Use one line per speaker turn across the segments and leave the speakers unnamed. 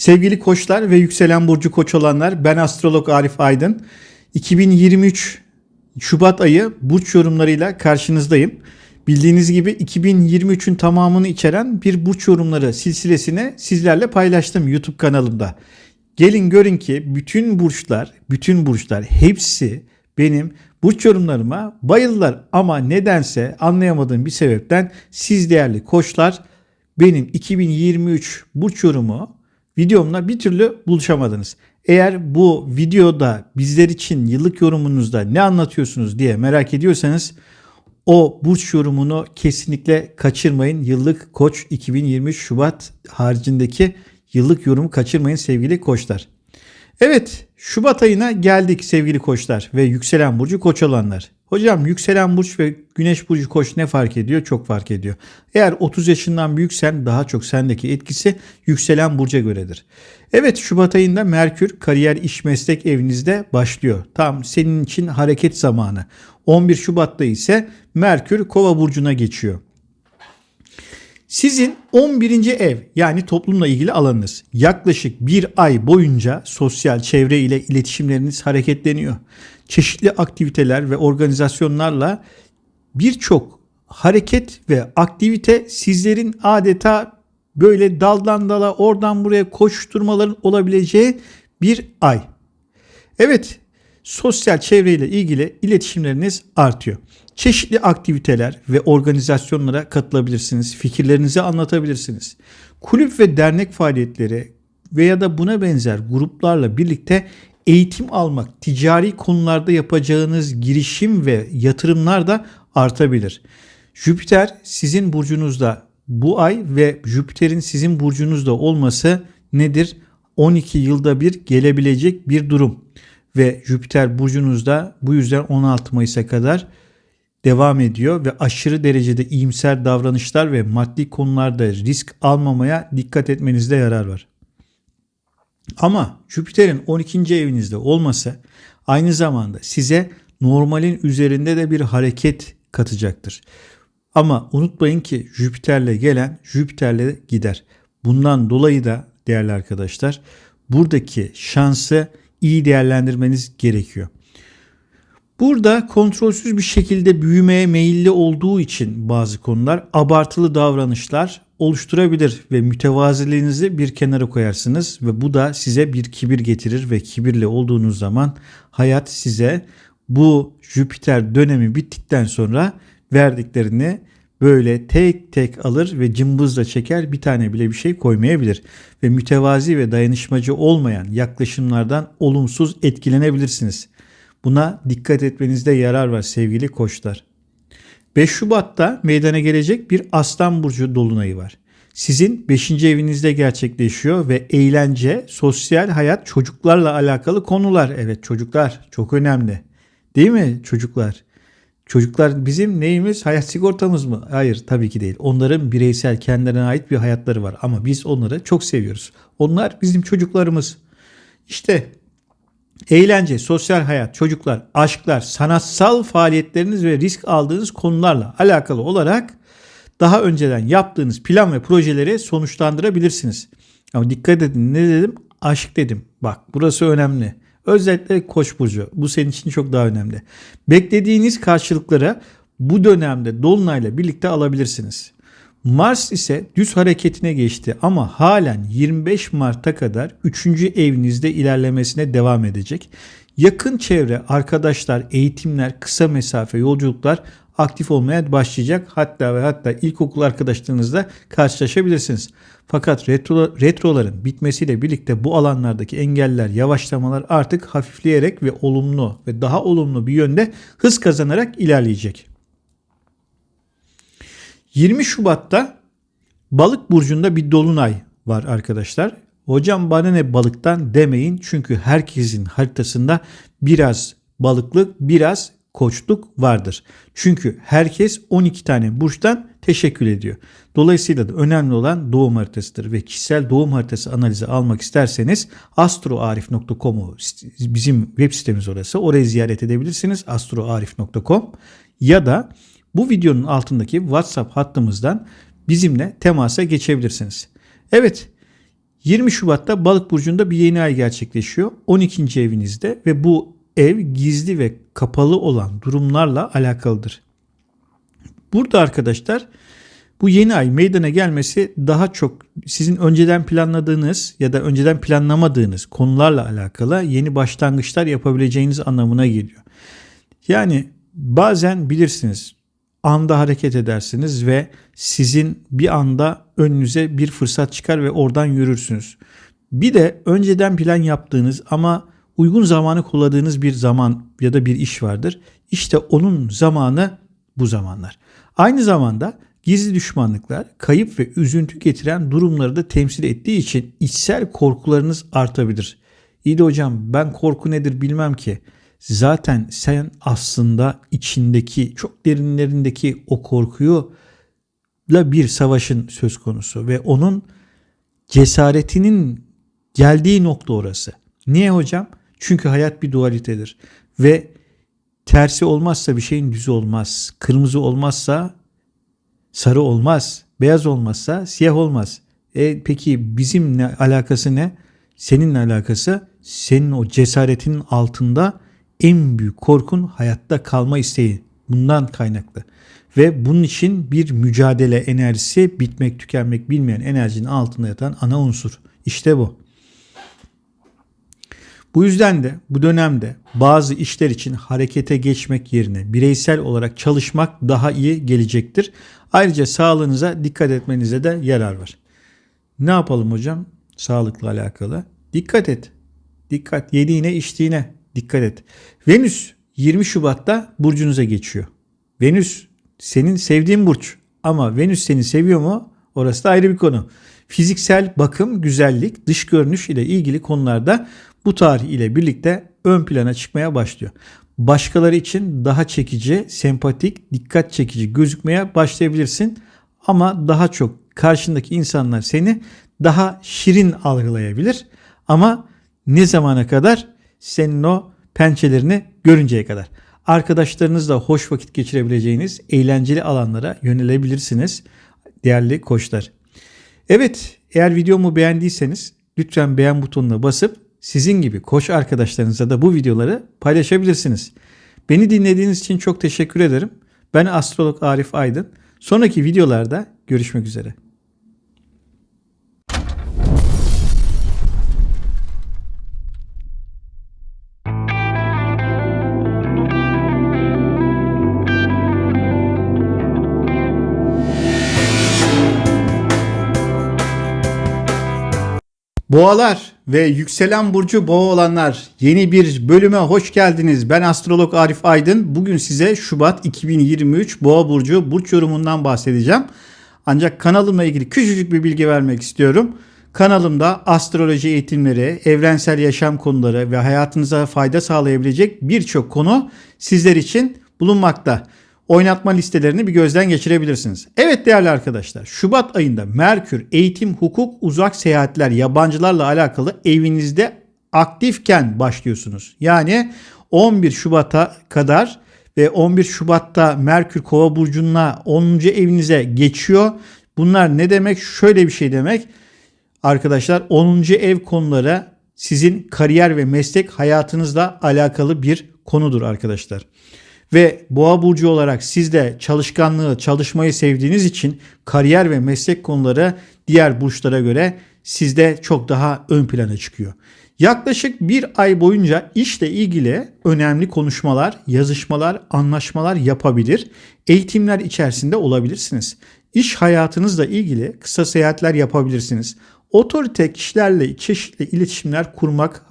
Sevgili koçlar ve yükselen burcu koç olanlar ben astrolog Arif Aydın. 2023 Şubat ayı burç yorumlarıyla karşınızdayım. Bildiğiniz gibi 2023'ün tamamını içeren bir burç yorumları silsilesini sizlerle paylaştım YouTube kanalımda. Gelin görün ki bütün burçlar, bütün burçlar hepsi benim burç yorumlarıma bayıldılar ama nedense anlayamadığım bir sebepten siz değerli koçlar benim 2023 burç yorumu videomla bir türlü buluşamadınız. Eğer bu videoda bizler için yıllık yorumunuzda ne anlatıyorsunuz diye merak ediyorsanız o burç yorumunu kesinlikle kaçırmayın. Yıllık Koç 2023 Şubat haricindeki yıllık yorumu kaçırmayın sevgili koçlar. Evet Şubat ayına geldik sevgili koçlar ve yükselen burcu koç olanlar. Hocam yükselen burç ve güneş burcu koç ne fark ediyor? Çok fark ediyor. Eğer 30 yaşından büyüksen daha çok sendeki etkisi yükselen burca göredir. Evet Şubat ayında Merkür kariyer iş meslek evinizde başlıyor. Tam senin için hareket zamanı. 11 Şubat'ta ise Merkür Kova burcuna geçiyor. Sizin 11. ev yani toplumla ilgili alanınız yaklaşık bir ay boyunca sosyal çevre ile iletişimleriniz hareketleniyor. Çeşitli aktiviteler ve organizasyonlarla birçok hareket ve aktivite sizlerin adeta böyle daldan dala oradan buraya koşturmaların olabileceği bir ay. Evet, sosyal çevreyle ilgili iletişimleriniz artıyor. Çeşitli aktiviteler ve organizasyonlara katılabilirsiniz. Fikirlerinizi anlatabilirsiniz. Kulüp ve dernek faaliyetleri veya da buna benzer gruplarla birlikte eğitim almak, ticari konularda yapacağınız girişim ve yatırımlar da artabilir. Jüpiter sizin burcunuzda bu ay ve Jüpiter'in sizin burcunuzda olması nedir? 12 yılda bir gelebilecek bir durum ve Jüpiter burcunuzda bu yüzden 16 Mayıs'a kadar devam ediyor ve aşırı derecede iyimser davranışlar ve maddi konularda risk almamaya dikkat etmenizde yarar var. Ama Jüpiter'in 12. evinizde olması aynı zamanda size normalin üzerinde de bir hareket katacaktır. Ama unutmayın ki Jüpiter'le gelen Jüpiter'le gider. Bundan dolayı da değerli arkadaşlar buradaki şansı iyi değerlendirmeniz gerekiyor. Burada kontrolsüz bir şekilde büyümeye meyilli olduğu için bazı konular abartılı davranışlar oluşturabilir ve mütevaziliğinizi bir kenara koyarsınız ve bu da size bir kibir getirir ve kibirli olduğunuz zaman hayat size bu Jüpiter dönemi bittikten sonra verdiklerini böyle tek tek alır ve cımbızla çeker bir tane bile bir şey koymayabilir. Ve mütevazi ve dayanışmacı olmayan yaklaşımlardan olumsuz etkilenebilirsiniz. Buna dikkat etmenizde yarar var sevgili koçlar. 5 Şubat'ta meydana gelecek bir Aslan Burcu dolunayı var. Sizin 5. evinizde gerçekleşiyor ve eğlence, sosyal hayat, çocuklarla alakalı konular. Evet çocuklar çok önemli. Değil mi çocuklar? Çocuklar bizim neyimiz? Hayat sigortamız mı? Hayır tabii ki değil. Onların bireysel kendilerine ait bir hayatları var ama biz onları çok seviyoruz. Onlar bizim çocuklarımız. İşte eğlence, sosyal hayat, çocuklar, aşklar, sanatsal faaliyetleriniz ve risk aldığınız konularla alakalı olarak daha önceden yaptığınız plan ve projeleri sonuçlandırabilirsiniz. Ama dikkat edin ne dedim? Aşk dedim. Bak burası önemli. Özellikle Koç burcu. Bu senin için çok daha önemli. Beklediğiniz karşılıkları bu dönemde dolunayla birlikte alabilirsiniz. Mars ise düz hareketine geçti ama halen 25 Mart'a kadar 3. evinizde ilerlemesine devam edecek. Yakın çevre, arkadaşlar, eğitimler, kısa mesafe yolculuklar aktif olmaya başlayacak. Hatta ve hatta ilkokul arkadaşlarınızla karşılaşabilirsiniz. Fakat retro, retroların bitmesiyle birlikte bu alanlardaki engeller, yavaşlamalar artık hafifleyerek ve olumlu ve daha olumlu bir yönde hız kazanarak ilerleyecek. 20 Şubat'ta Balık burcunda bir dolunay var arkadaşlar. Hocam bana ne balıktan demeyin çünkü herkesin haritasında biraz balıklık, biraz koçluk vardır. Çünkü herkes 12 tane burçtan teşekkür ediyor. Dolayısıyla da önemli olan doğum haritasıdır ve kişisel doğum haritası analizi almak isterseniz astroarif.com'u bizim web sitemiz orası. Orayı ziyaret edebilirsiniz astroarif.com ya da bu videonun altındaki WhatsApp hattımızdan bizimle temasa geçebilirsiniz. Evet 20 Şubat'ta Balık burcunda bir yeni ay gerçekleşiyor. 12. evinizde ve bu ev gizli ve kapalı olan durumlarla alakalıdır. Burada arkadaşlar bu yeni ay meydana gelmesi daha çok sizin önceden planladığınız ya da önceden planlamadığınız konularla alakalı yeni başlangıçlar yapabileceğiniz anlamına geliyor. Yani bazen bilirsiniz anda hareket edersiniz ve sizin bir anda önünüze bir fırsat çıkar ve oradan yürürsünüz. Bir de önceden plan yaptığınız ama uygun zamanı kulladığınız bir zaman ya da bir iş vardır. İşte onun zamanı bu zamanlar. Aynı zamanda gizli düşmanlıklar, kayıp ve üzüntü getiren durumları da temsil ettiği için içsel korkularınız artabilir. İyi de hocam ben korku nedir bilmem ki. Zaten sen aslında içindeki çok derinlerindeki o korkuyu la bir savaşın söz konusu ve onun cesaretinin geldiği nokta orası. Niye hocam? Çünkü hayat bir dualitedir ve tersi olmazsa bir şeyin düzü olmaz. Kırmızı olmazsa sarı olmaz. Beyaz olmazsa siyah olmaz. E peki bizimle alakası ne? Seninle alakası senin o cesaretinin altında en büyük korkun hayatta kalma isteği. Bundan kaynaklı. Ve bunun için bir mücadele enerjisi bitmek tükenmek bilmeyen enerjinin altında yatan ana unsur. İşte bu. Bu yüzden de bu dönemde bazı işler için harekete geçmek yerine bireysel olarak çalışmak daha iyi gelecektir. Ayrıca sağlığınıza dikkat etmenize de yarar var. Ne yapalım hocam? Sağlıkla alakalı. Dikkat et. Dikkat. Yediğine içtiğine dikkat et. Venüs 20 Şubat'ta burcunuza geçiyor. Venüs senin sevdiğin burç ama Venüs seni seviyor mu? Orası da ayrı bir konu. Fiziksel bakım, güzellik, dış görünüş ile ilgili konularda bu tarih ile birlikte ön plana çıkmaya başlıyor. Başkaları için daha çekici, sempatik, dikkat çekici gözükmeye başlayabilirsin ama daha çok karşındaki insanlar seni daha şirin algılayabilir. Ama ne zamana kadar? Senin o pençelerini görünceye kadar. Arkadaşlarınızla hoş vakit geçirebileceğiniz eğlenceli alanlara yönelebilirsiniz değerli koçlar. Evet eğer videomu beğendiyseniz lütfen beğen butonuna basıp sizin gibi koç arkadaşlarınıza da bu videoları paylaşabilirsiniz. Beni dinlediğiniz için çok teşekkür ederim. Ben astrolog Arif Aydın. Sonraki videolarda görüşmek üzere. Boğalar ve yükselen burcu boğa olanlar yeni bir bölüme hoş geldiniz. Ben astrolog Arif Aydın. Bugün size Şubat 2023 boğa burcu burç yorumundan bahsedeceğim. Ancak kanalımla ilgili küçücük bir bilgi vermek istiyorum. Kanalımda astroloji eğitimleri, evrensel yaşam konuları ve hayatınıza fayda sağlayabilecek birçok konu sizler için bulunmakta oynatma listelerini bir gözden geçirebilirsiniz. Evet değerli arkadaşlar Şubat ayında Merkür eğitim, hukuk, uzak seyahatler, yabancılarla alakalı evinizde aktifken başlıyorsunuz. Yani 11 Şubat'a kadar ve 11 Şubat'ta Merkür Kova burcuna 10. evinize geçiyor. Bunlar ne demek? Şöyle bir şey demek. Arkadaşlar 10. ev konuları sizin kariyer ve meslek hayatınızla alakalı bir konudur arkadaşlar. Ve boğa burcu olarak siz de çalışkanlığı, çalışmayı sevdiğiniz için kariyer ve meslek konuları diğer burçlara göre sizde çok daha ön plana çıkıyor. Yaklaşık bir ay boyunca işle ilgili önemli konuşmalar, yazışmalar, anlaşmalar yapabilir, eğitimler içerisinde olabilirsiniz. İş hayatınızla ilgili kısa seyahatler yapabilirsiniz. Otorite kişilerle çeşitli iletişimler kurmak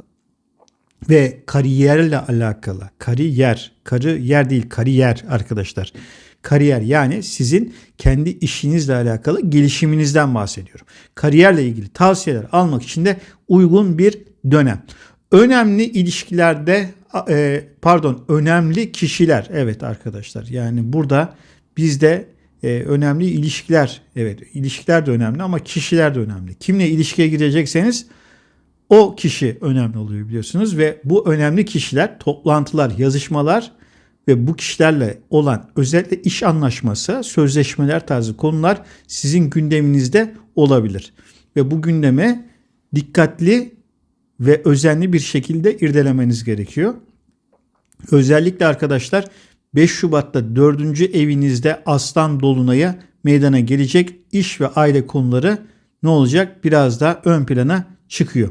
ve kariyerle alakalı kariyer, kariyer değil kariyer arkadaşlar. Kariyer yani sizin kendi işinizle alakalı gelişiminizden bahsediyorum. Kariyerle ilgili tavsiyeler almak için de uygun bir dönem. Önemli ilişkilerde e, pardon önemli kişiler evet arkadaşlar yani burada bizde e, önemli ilişkiler evet ilişkiler de önemli ama kişiler de önemli. Kimle ilişkiye girecekseniz o kişi önemli oluyor biliyorsunuz ve bu önemli kişiler toplantılar, yazışmalar ve bu kişilerle olan özellikle iş anlaşması, sözleşmeler tarzı konular sizin gündeminizde olabilir. Ve bu gündeme dikkatli ve özenli bir şekilde irdelemeniz gerekiyor. Özellikle arkadaşlar 5 Şubat'ta 4. evinizde aslan dolunaya meydana gelecek iş ve aile konuları ne olacak? Biraz daha ön plana çıkıyor.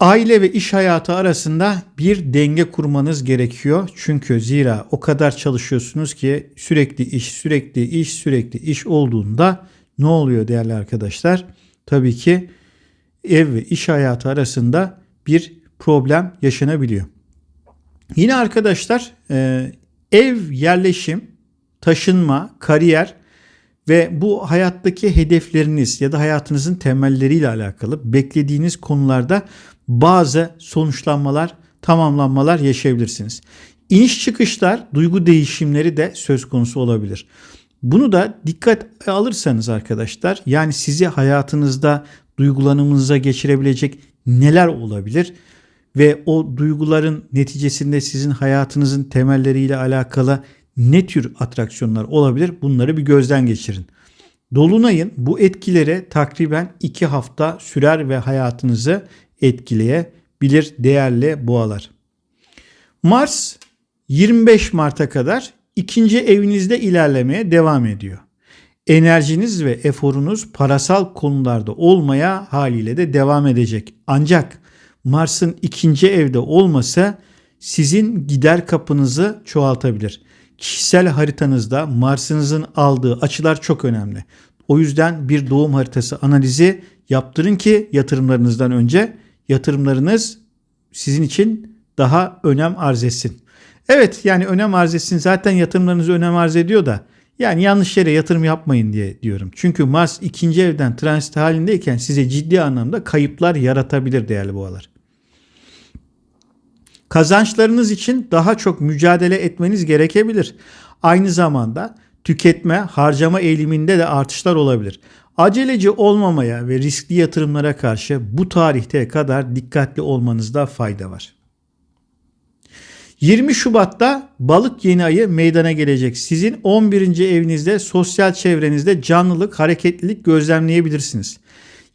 Aile ve iş hayatı arasında bir denge kurmanız gerekiyor. Çünkü zira o kadar çalışıyorsunuz ki sürekli iş, sürekli iş, sürekli iş olduğunda ne oluyor değerli arkadaşlar? Tabii ki ev ve iş hayatı arasında bir problem yaşanabiliyor. Yine arkadaşlar e, ev, yerleşim, taşınma, kariyer ve bu hayattaki hedefleriniz ya da hayatınızın temelleriyle alakalı beklediğiniz konularda bazı sonuçlanmalar, tamamlanmalar yaşayabilirsiniz. İniş çıkışlar, duygu değişimleri de söz konusu olabilir. Bunu da dikkat alırsanız arkadaşlar yani sizi hayatınızda duygulanımınıza geçirebilecek neler olabilir? Ve o duyguların neticesinde sizin hayatınızın temelleriyle alakalı ne tür atraksiyonlar olabilir? Bunları bir gözden geçirin. Dolunayın bu etkilere takriben 2 hafta sürer ve hayatınızı etkileyebilir değerli boğalar. Mars 25 Mart'a kadar ikinci evinizde ilerlemeye devam ediyor. Enerjiniz ve eforunuz parasal konularda olmaya haliyle de devam edecek. Ancak Mars'ın ikinci evde olmasa sizin gider kapınızı çoğaltabilir. Kişisel haritanızda Mars'ınızın aldığı açılar çok önemli. O yüzden bir doğum haritası analizi yaptırın ki yatırımlarınızdan önce yatırımlarınız sizin için daha önem arz etsin. Evet yani önem arz etsin zaten yatırımlarınız önem arz ediyor da yani yanlış yere yatırım yapmayın diye diyorum. Çünkü Mars ikinci evden transit halindeyken size ciddi anlamda kayıplar yaratabilir değerli boğalar. Kazançlarınız için daha çok mücadele etmeniz gerekebilir. Aynı zamanda tüketme, harcama eğiliminde de artışlar olabilir. Aceleci olmamaya ve riskli yatırımlara karşı bu tarihte kadar dikkatli olmanızda fayda var. 20 Şubat'ta balık yeni ayı meydana gelecek. Sizin 11. evinizde sosyal çevrenizde canlılık, hareketlilik gözlemleyebilirsiniz.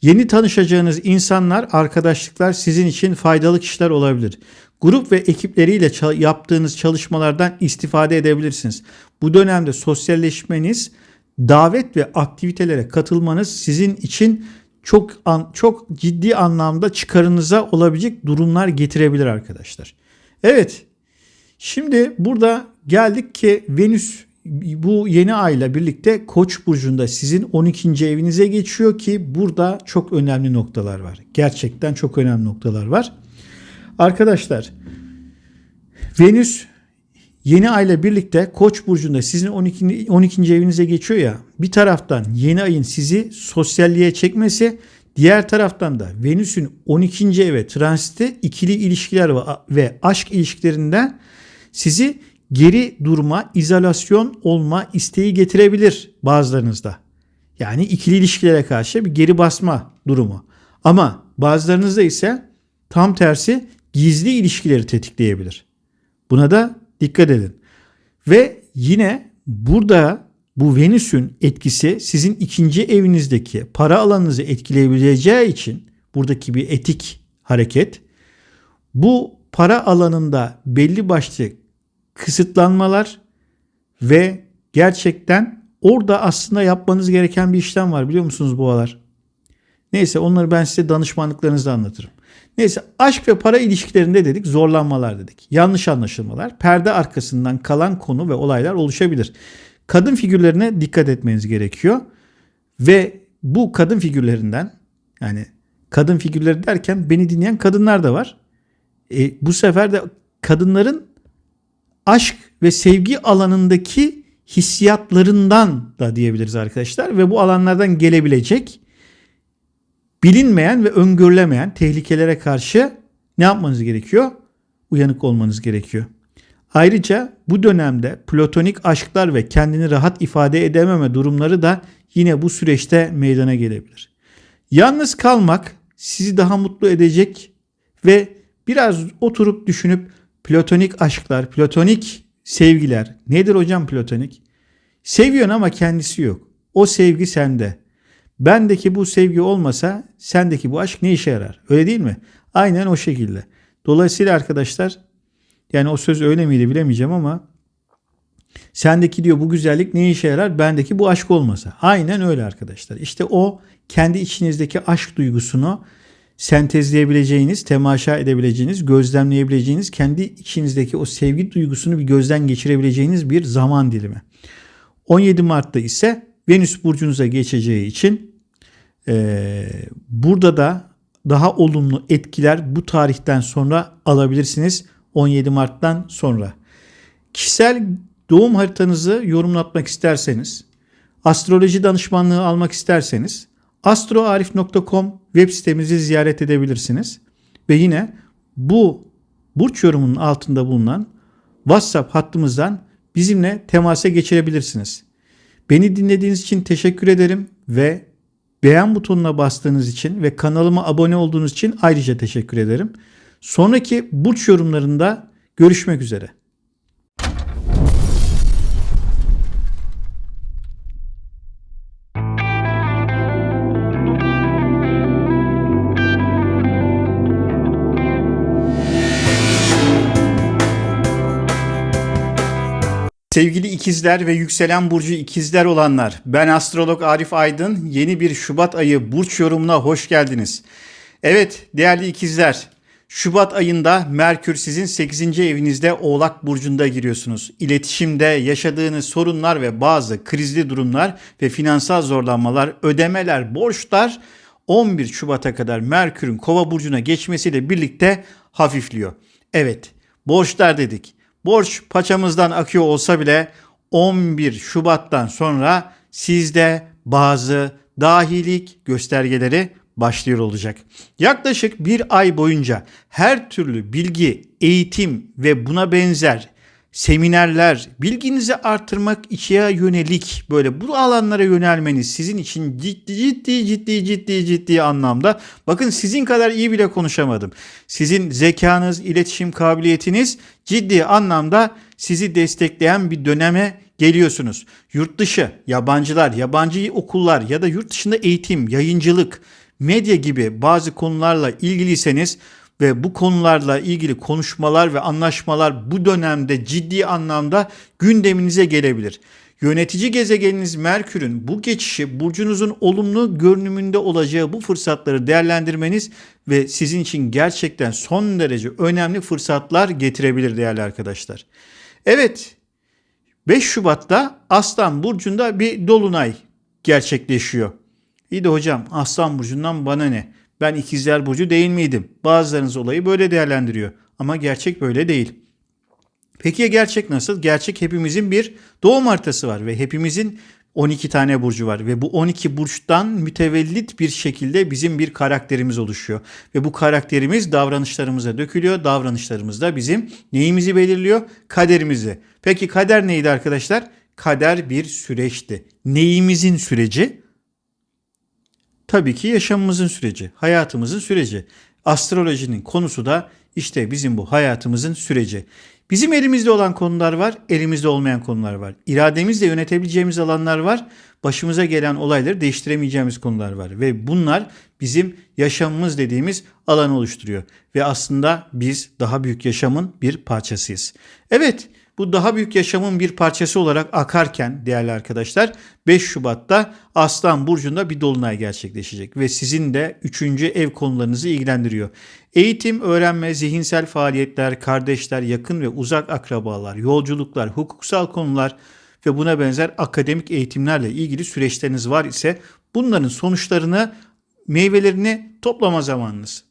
Yeni tanışacağınız insanlar, arkadaşlıklar sizin için faydalı kişiler olabilir. Grup ve ekipleriyle yaptığınız çalışmalardan istifade edebilirsiniz. Bu dönemde sosyalleşmeniz, davet ve aktivitelere katılmanız sizin için çok an, çok ciddi anlamda çıkarınıza olabilecek durumlar getirebilir arkadaşlar. Evet. Şimdi burada geldik ki Venüs bu yeni ayla birlikte Koç burcunda sizin 12. evinize geçiyor ki burada çok önemli noktalar var. Gerçekten çok önemli noktalar var. Arkadaşlar Venüs yeni ayla birlikte Koç burcunda sizin 12. 12. evinize geçiyor ya. Bir taraftan yeni ayın sizi sosyalliğe çekmesi, diğer taraftan da Venüs'ün 12. eve transiti ikili ilişkiler ve aşk ilişkilerinden sizi geri durma, izolasyon olma isteği getirebilir bazılarınızda. Yani ikili ilişkilere karşı bir geri basma durumu. Ama bazılarınızda ise tam tersi gizli ilişkileri tetikleyebilir. Buna da dikkat edin. Ve yine burada bu Venüs'ün etkisi sizin ikinci evinizdeki para alanınızı etkileyebileceği için buradaki bir etik hareket bu para alanında belli başlı kısıtlanmalar ve gerçekten orada aslında yapmanız gereken bir işlem var biliyor musunuz bu aralar? Neyse onları ben size danışmanlıklarınızda anlatırım. Neyse aşk ve para ilişkilerinde dedik zorlanmalar dedik. Yanlış anlaşılmalar, perde arkasından kalan konu ve olaylar oluşabilir. Kadın figürlerine dikkat etmeniz gerekiyor. Ve bu kadın figürlerinden yani kadın figürleri derken beni dinleyen kadınlar da var. E, bu sefer de kadınların aşk ve sevgi alanındaki hissiyatlarından da diyebiliriz arkadaşlar ve bu alanlardan gelebilecek bilinmeyen ve öngörülemeyen tehlikelere karşı ne yapmanız gerekiyor? Uyanık olmanız gerekiyor. Ayrıca bu dönemde platonik aşklar ve kendini rahat ifade edememe durumları da yine bu süreçte meydana gelebilir. Yalnız kalmak sizi daha mutlu edecek ve biraz oturup düşünüp platonik aşklar, platonik sevgiler nedir hocam platonik? Seviyorsun ama kendisi yok. O sevgi sende. Bendeki bu sevgi olmasa sendeki bu aşk ne işe yarar? Öyle değil mi? Aynen o şekilde. Dolayısıyla arkadaşlar yani o söz öyle miydi bilemeyeceğim ama sendeki diyor bu güzellik ne işe yarar? Bendeki bu aşk olmasa. Aynen öyle arkadaşlar. İşte o kendi içinizdeki aşk duygusunu sentezleyebileceğiniz, temaşa edebileceğiniz, gözlemleyebileceğiniz, kendi içinizdeki o sevgi duygusunu bir gözden geçirebileceğiniz bir zaman dilimi. 17 Mart'ta ise Venüs burcunuza geçeceği için e, burada da daha olumlu etkiler bu tarihten sonra alabilirsiniz 17 Mart'tan sonra. Kişisel doğum haritanızı yorumlatmak isterseniz, astroloji danışmanlığı almak isterseniz astroarif.com web sitemizi ziyaret edebilirsiniz. Ve yine bu burç yorumunun altında bulunan WhatsApp hattımızdan bizimle temasa geçirebilirsiniz. Beni dinlediğiniz için teşekkür ederim ve beğen butonuna bastığınız için ve kanalıma abone olduğunuz için ayrıca teşekkür ederim. Sonraki burç yorumlarında görüşmek üzere. Sevgili ikizler ve yükselen burcu ikizler olanlar, ben astrolog Arif Aydın. Yeni bir Şubat ayı burç yorumuna hoş geldiniz. Evet değerli ikizler, Şubat ayında Merkür sizin 8. evinizde Oğlak burcunda giriyorsunuz. İletişimde yaşadığınız sorunlar ve bazı krizli durumlar ve finansal zorlanmalar, ödemeler, borçlar 11 Şubat'a kadar Merkür'ün Kova burcuna geçmesiyle birlikte hafifliyor. Evet, borçlar dedik borç paçamızdan akıyor olsa bile 11 Şubat'tan sonra sizde bazı dahilik göstergeleri başlıyor olacak. Yaklaşık bir ay boyunca her türlü bilgi, eğitim ve buna benzer seminerler, bilginizi artırmak içe yönelik böyle bu alanlara yönelmeniz sizin için ciddi ciddi ciddi ciddi ciddi anlamda bakın sizin kadar iyi bile konuşamadım. Sizin zekanız, iletişim kabiliyetiniz ciddi anlamda sizi destekleyen bir döneme geliyorsunuz. Yurt dışı, yabancılar, yabancı okullar ya da yurt dışında eğitim, yayıncılık, medya gibi bazı konularla ilgiliyseniz ve bu konularla ilgili konuşmalar ve anlaşmalar bu dönemde ciddi anlamda gündeminize gelebilir. Yönetici gezegeniniz Merkür'ün bu geçişi burcunuzun olumlu görünümünde olacağı bu fırsatları değerlendirmeniz ve sizin için gerçekten son derece önemli fırsatlar getirebilir değerli arkadaşlar. Evet 5 Şubat'ta Aslan Burcu'nda bir dolunay gerçekleşiyor. İyi de hocam Aslan Burcu'ndan bana ne? Ben ikizler burcu değil miydim? Bazılarınız olayı böyle değerlendiriyor. Ama gerçek böyle değil. Peki ya gerçek nasıl? Gerçek hepimizin bir doğum haritası var ve hepimizin 12 tane burcu var ve bu 12 burçtan mütevellit bir şekilde bizim bir karakterimiz oluşuyor. Ve bu karakterimiz davranışlarımıza dökülüyor. Davranışlarımız da bizim neyimizi belirliyor? Kaderimizi. Peki kader neydi arkadaşlar? Kader bir süreçti. Neyimizin süreci? Tabii ki yaşamımızın süreci, hayatımızın süreci. Astrolojinin konusu da işte bizim bu hayatımızın süreci. Bizim elimizde olan konular var, elimizde olmayan konular var. İrademizle yönetebileceğimiz alanlar var, başımıza gelen olayları değiştiremeyeceğimiz konular var. Ve bunlar bizim yaşamımız dediğimiz alan oluşturuyor. Ve aslında biz daha büyük yaşamın bir parçasıyız. Evet, bu daha büyük yaşamın bir parçası olarak akarken değerli arkadaşlar 5 Şubat'ta Aslan Burcu'nda bir dolunay gerçekleşecek ve sizin de 3. ev konularınızı ilgilendiriyor. Eğitim, öğrenme, zihinsel faaliyetler, kardeşler, yakın ve uzak akrabalar, yolculuklar, hukuksal konular ve buna benzer akademik eğitimlerle ilgili süreçleriniz var ise bunların sonuçlarını, meyvelerini toplama zamanınız.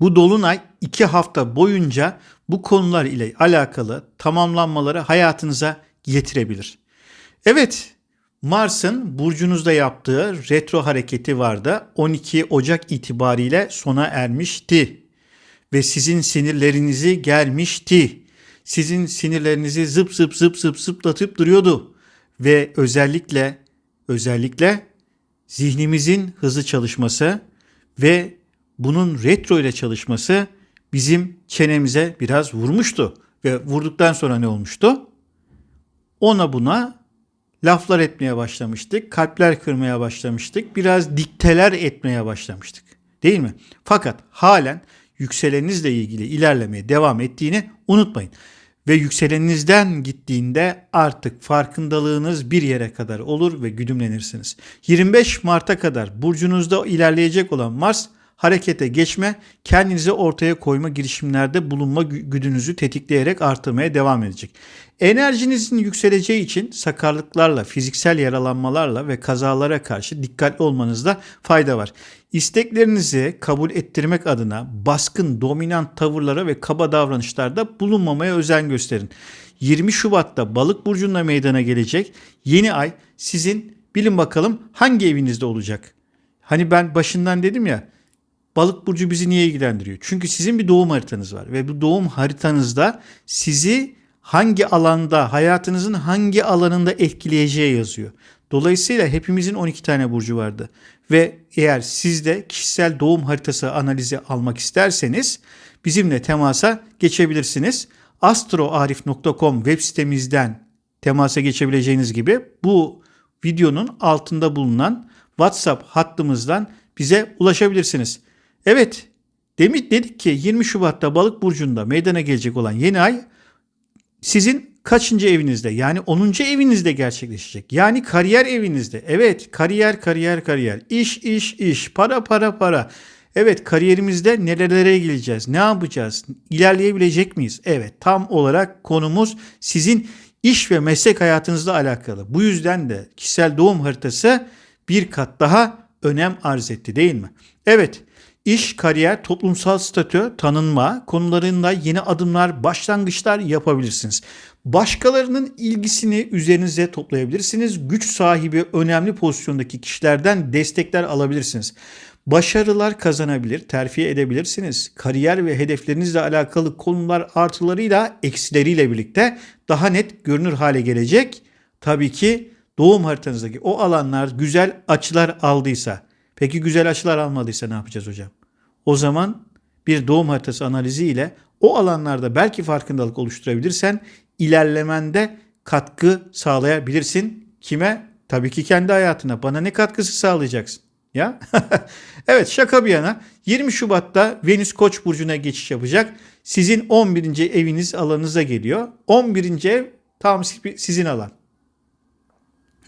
Bu dolunay iki hafta boyunca bu konular ile alakalı tamamlanmaları hayatınıza getirebilir. Evet, Mars'ın burcunuzda yaptığı retro hareketi vardı. 12 Ocak itibariyle sona ermişti ve sizin sinirlerinizi germişti. Sizin sinirlerinizi zıp zıp zıp zıp zıplatıp duruyordu ve özellikle özellikle zihnimizin hızlı çalışması ve bunun retro ile çalışması bizim çenemize biraz vurmuştu. Ve vurduktan sonra ne olmuştu? Ona buna laflar etmeye başlamıştık. Kalpler kırmaya başlamıştık. Biraz dikteler etmeye başlamıştık. Değil mi? Fakat halen yükseleninizle ilgili ilerlemeye devam ettiğini unutmayın. Ve yükseleninizden gittiğinde artık farkındalığınız bir yere kadar olur ve güdümlenirsiniz. 25 Mart'a kadar burcunuzda ilerleyecek olan Mars harekete geçme, kendinizi ortaya koyma girişimlerde bulunma güdünüzü tetikleyerek artırmaya devam edecek. Enerjinizin yükseleceği için sakarlıklarla, fiziksel yaralanmalarla ve kazalara karşı dikkatli olmanızda fayda var. İsteklerinizi kabul ettirmek adına baskın, dominant tavırlara ve kaba davranışlarda bulunmamaya özen gösterin. 20 Şubat'ta Balık burcunda meydana gelecek yeni ay sizin bilin bakalım hangi evinizde olacak? Hani ben başından dedim ya Balık burcu bizi niye ilgilendiriyor? Çünkü sizin bir doğum haritanız var ve bu doğum haritanızda sizi hangi alanda, hayatınızın hangi alanında etkileyeceği yazıyor. Dolayısıyla hepimizin 12 tane burcu vardı. Ve eğer siz de kişisel doğum haritası analizi almak isterseniz bizimle temasa geçebilirsiniz. astroarif.com web sitemizden temasa geçebileceğiniz gibi bu videonun altında bulunan WhatsApp hattımızdan bize ulaşabilirsiniz. Evet, demin dedik ki 20 Şubat'ta Balık burcunda meydana gelecek olan yeni ay sizin kaçıncı evinizde? Yani 10. evinizde gerçekleşecek. Yani kariyer evinizde. Evet, kariyer kariyer kariyer. İş iş iş, para para para. Evet, kariyerimizde nerelere geleceğiz? Ne yapacağız? İlerleyebilecek miyiz? Evet, tam olarak konumuz sizin iş ve meslek hayatınızla alakalı. Bu yüzden de kişisel doğum haritası bir kat daha önem arz etti değil mi? Evet, İş, kariyer, toplumsal statü, tanınma konularında yeni adımlar, başlangıçlar yapabilirsiniz. Başkalarının ilgisini üzerinize toplayabilirsiniz. Güç sahibi, önemli pozisyondaki kişilerden destekler alabilirsiniz. Başarılar kazanabilir, terfi edebilirsiniz. Kariyer ve hedeflerinizle alakalı konular artılarıyla eksileriyle birlikte daha net görünür hale gelecek. Tabii ki doğum haritanızdaki o alanlar güzel açılar aldıysa, Peki güzel açılar almadıysa ne yapacağız hocam? O zaman bir doğum haritası analizi ile o alanlarda belki farkındalık oluşturabilirsen ilerlemende katkı sağlayabilirsin. Kime? Tabii ki kendi hayatına. Bana ne katkısı sağlayacaksın? Ya? evet şaka bir yana 20 Şubat'ta Venüs Koç burcuna geçiş yapacak. Sizin 11. eviniz alanınıza geliyor. 11. ev tam sizin alan.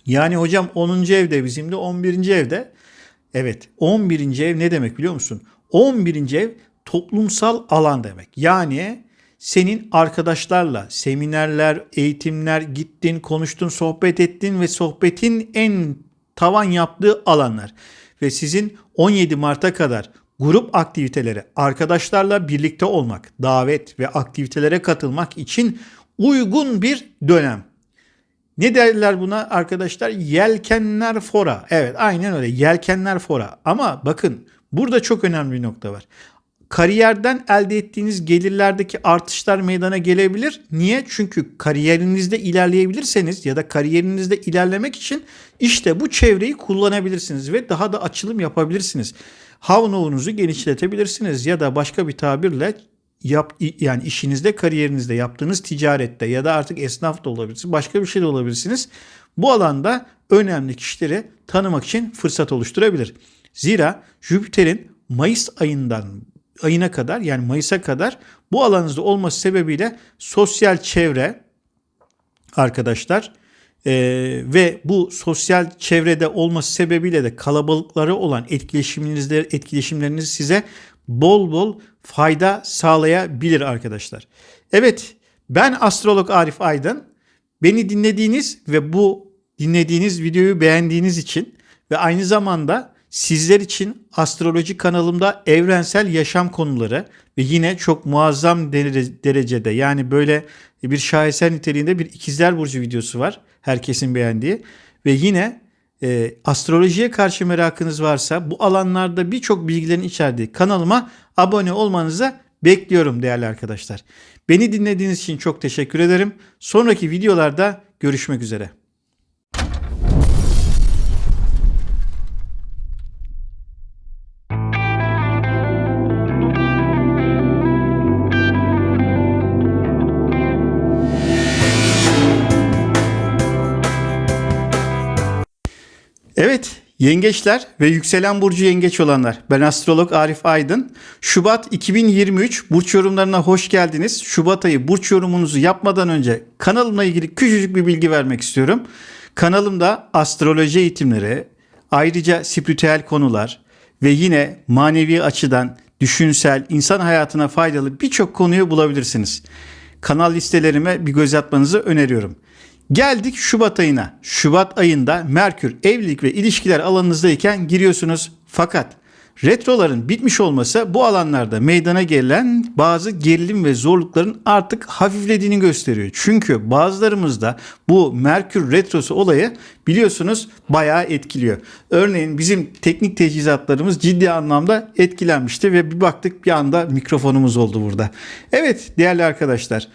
Yani hocam 10. evde bizim de 11. evde. Evet 11. ev ne demek biliyor musun? 11. ev toplumsal alan demek. Yani senin arkadaşlarla seminerler, eğitimler gittin, konuştun, sohbet ettin ve sohbetin en tavan yaptığı alanlar. Ve sizin 17 Mart'a kadar grup aktiviteleri, arkadaşlarla birlikte olmak, davet ve aktivitelere katılmak için uygun bir dönem. Ne derler buna arkadaşlar? Yelkenler fora. Evet aynen öyle yelkenler fora. Ama bakın burada çok önemli bir nokta var. Kariyerden elde ettiğiniz gelirlerdeki artışlar meydana gelebilir. Niye? Çünkü kariyerinizde ilerleyebilirseniz ya da kariyerinizde ilerlemek için işte bu çevreyi kullanabilirsiniz ve daha da açılım yapabilirsiniz. Havnoğunuzu genişletebilirsiniz ya da başka bir tabirle yap, yani işinizde, kariyerinizde, yaptığınız ticarette ya da artık esnaf da olabilirsiniz, başka bir şey de olabilirsiniz. Bu alanda önemli kişileri tanımak için fırsat oluşturabilir. Zira Jüpiter'in Mayıs ayından ayına kadar yani Mayıs'a kadar bu alanınızda olması sebebiyle sosyal çevre arkadaşlar e, ve bu sosyal çevrede olması sebebiyle de kalabalıkları olan etkileşimlerinizde etkileşimleriniz size bol bol fayda sağlayabilir arkadaşlar. Evet ben astrolog Arif Aydın. Beni dinlediğiniz ve bu dinlediğiniz videoyu beğendiğiniz için ve aynı zamanda sizler için astroloji kanalımda evrensel yaşam konuları ve yine çok muazzam derecede yani böyle bir şaheser niteliğinde bir ikizler burcu videosu var. Herkesin beğendiği ve yine e, astrolojiye karşı merakınız varsa bu alanlarda birçok bilgilerin içerdiği kanalıma abone olmanızı bekliyorum değerli arkadaşlar. Beni dinlediğiniz için çok teşekkür ederim. Sonraki videolarda görüşmek üzere. Yengeçler ve yükselen burcu yengeç olanlar. Ben astrolog Arif Aydın. Şubat 2023 burç yorumlarına hoş geldiniz. Şubat ayı burç yorumunuzu yapmadan önce kanalımla ilgili küçücük bir bilgi vermek istiyorum. Kanalımda astroloji eğitimleri, ayrıca spiritüel konular ve yine manevi açıdan düşünsel, insan hayatına faydalı birçok konuyu bulabilirsiniz. Kanal listelerime bir göz atmanızı öneriyorum. Geldik Şubat ayına. Şubat ayında Merkür evlilik ve ilişkiler alanınızdayken giriyorsunuz. Fakat retroların bitmiş olması bu alanlarda meydana gelen bazı gerilim ve zorlukların artık hafiflediğini gösteriyor. Çünkü bazılarımızda bu Merkür retrosu olayı biliyorsunuz bayağı etkiliyor. Örneğin bizim teknik teçhizatlarımız ciddi anlamda etkilenmişti ve bir baktık bir anda mikrofonumuz oldu burada. Evet değerli arkadaşlar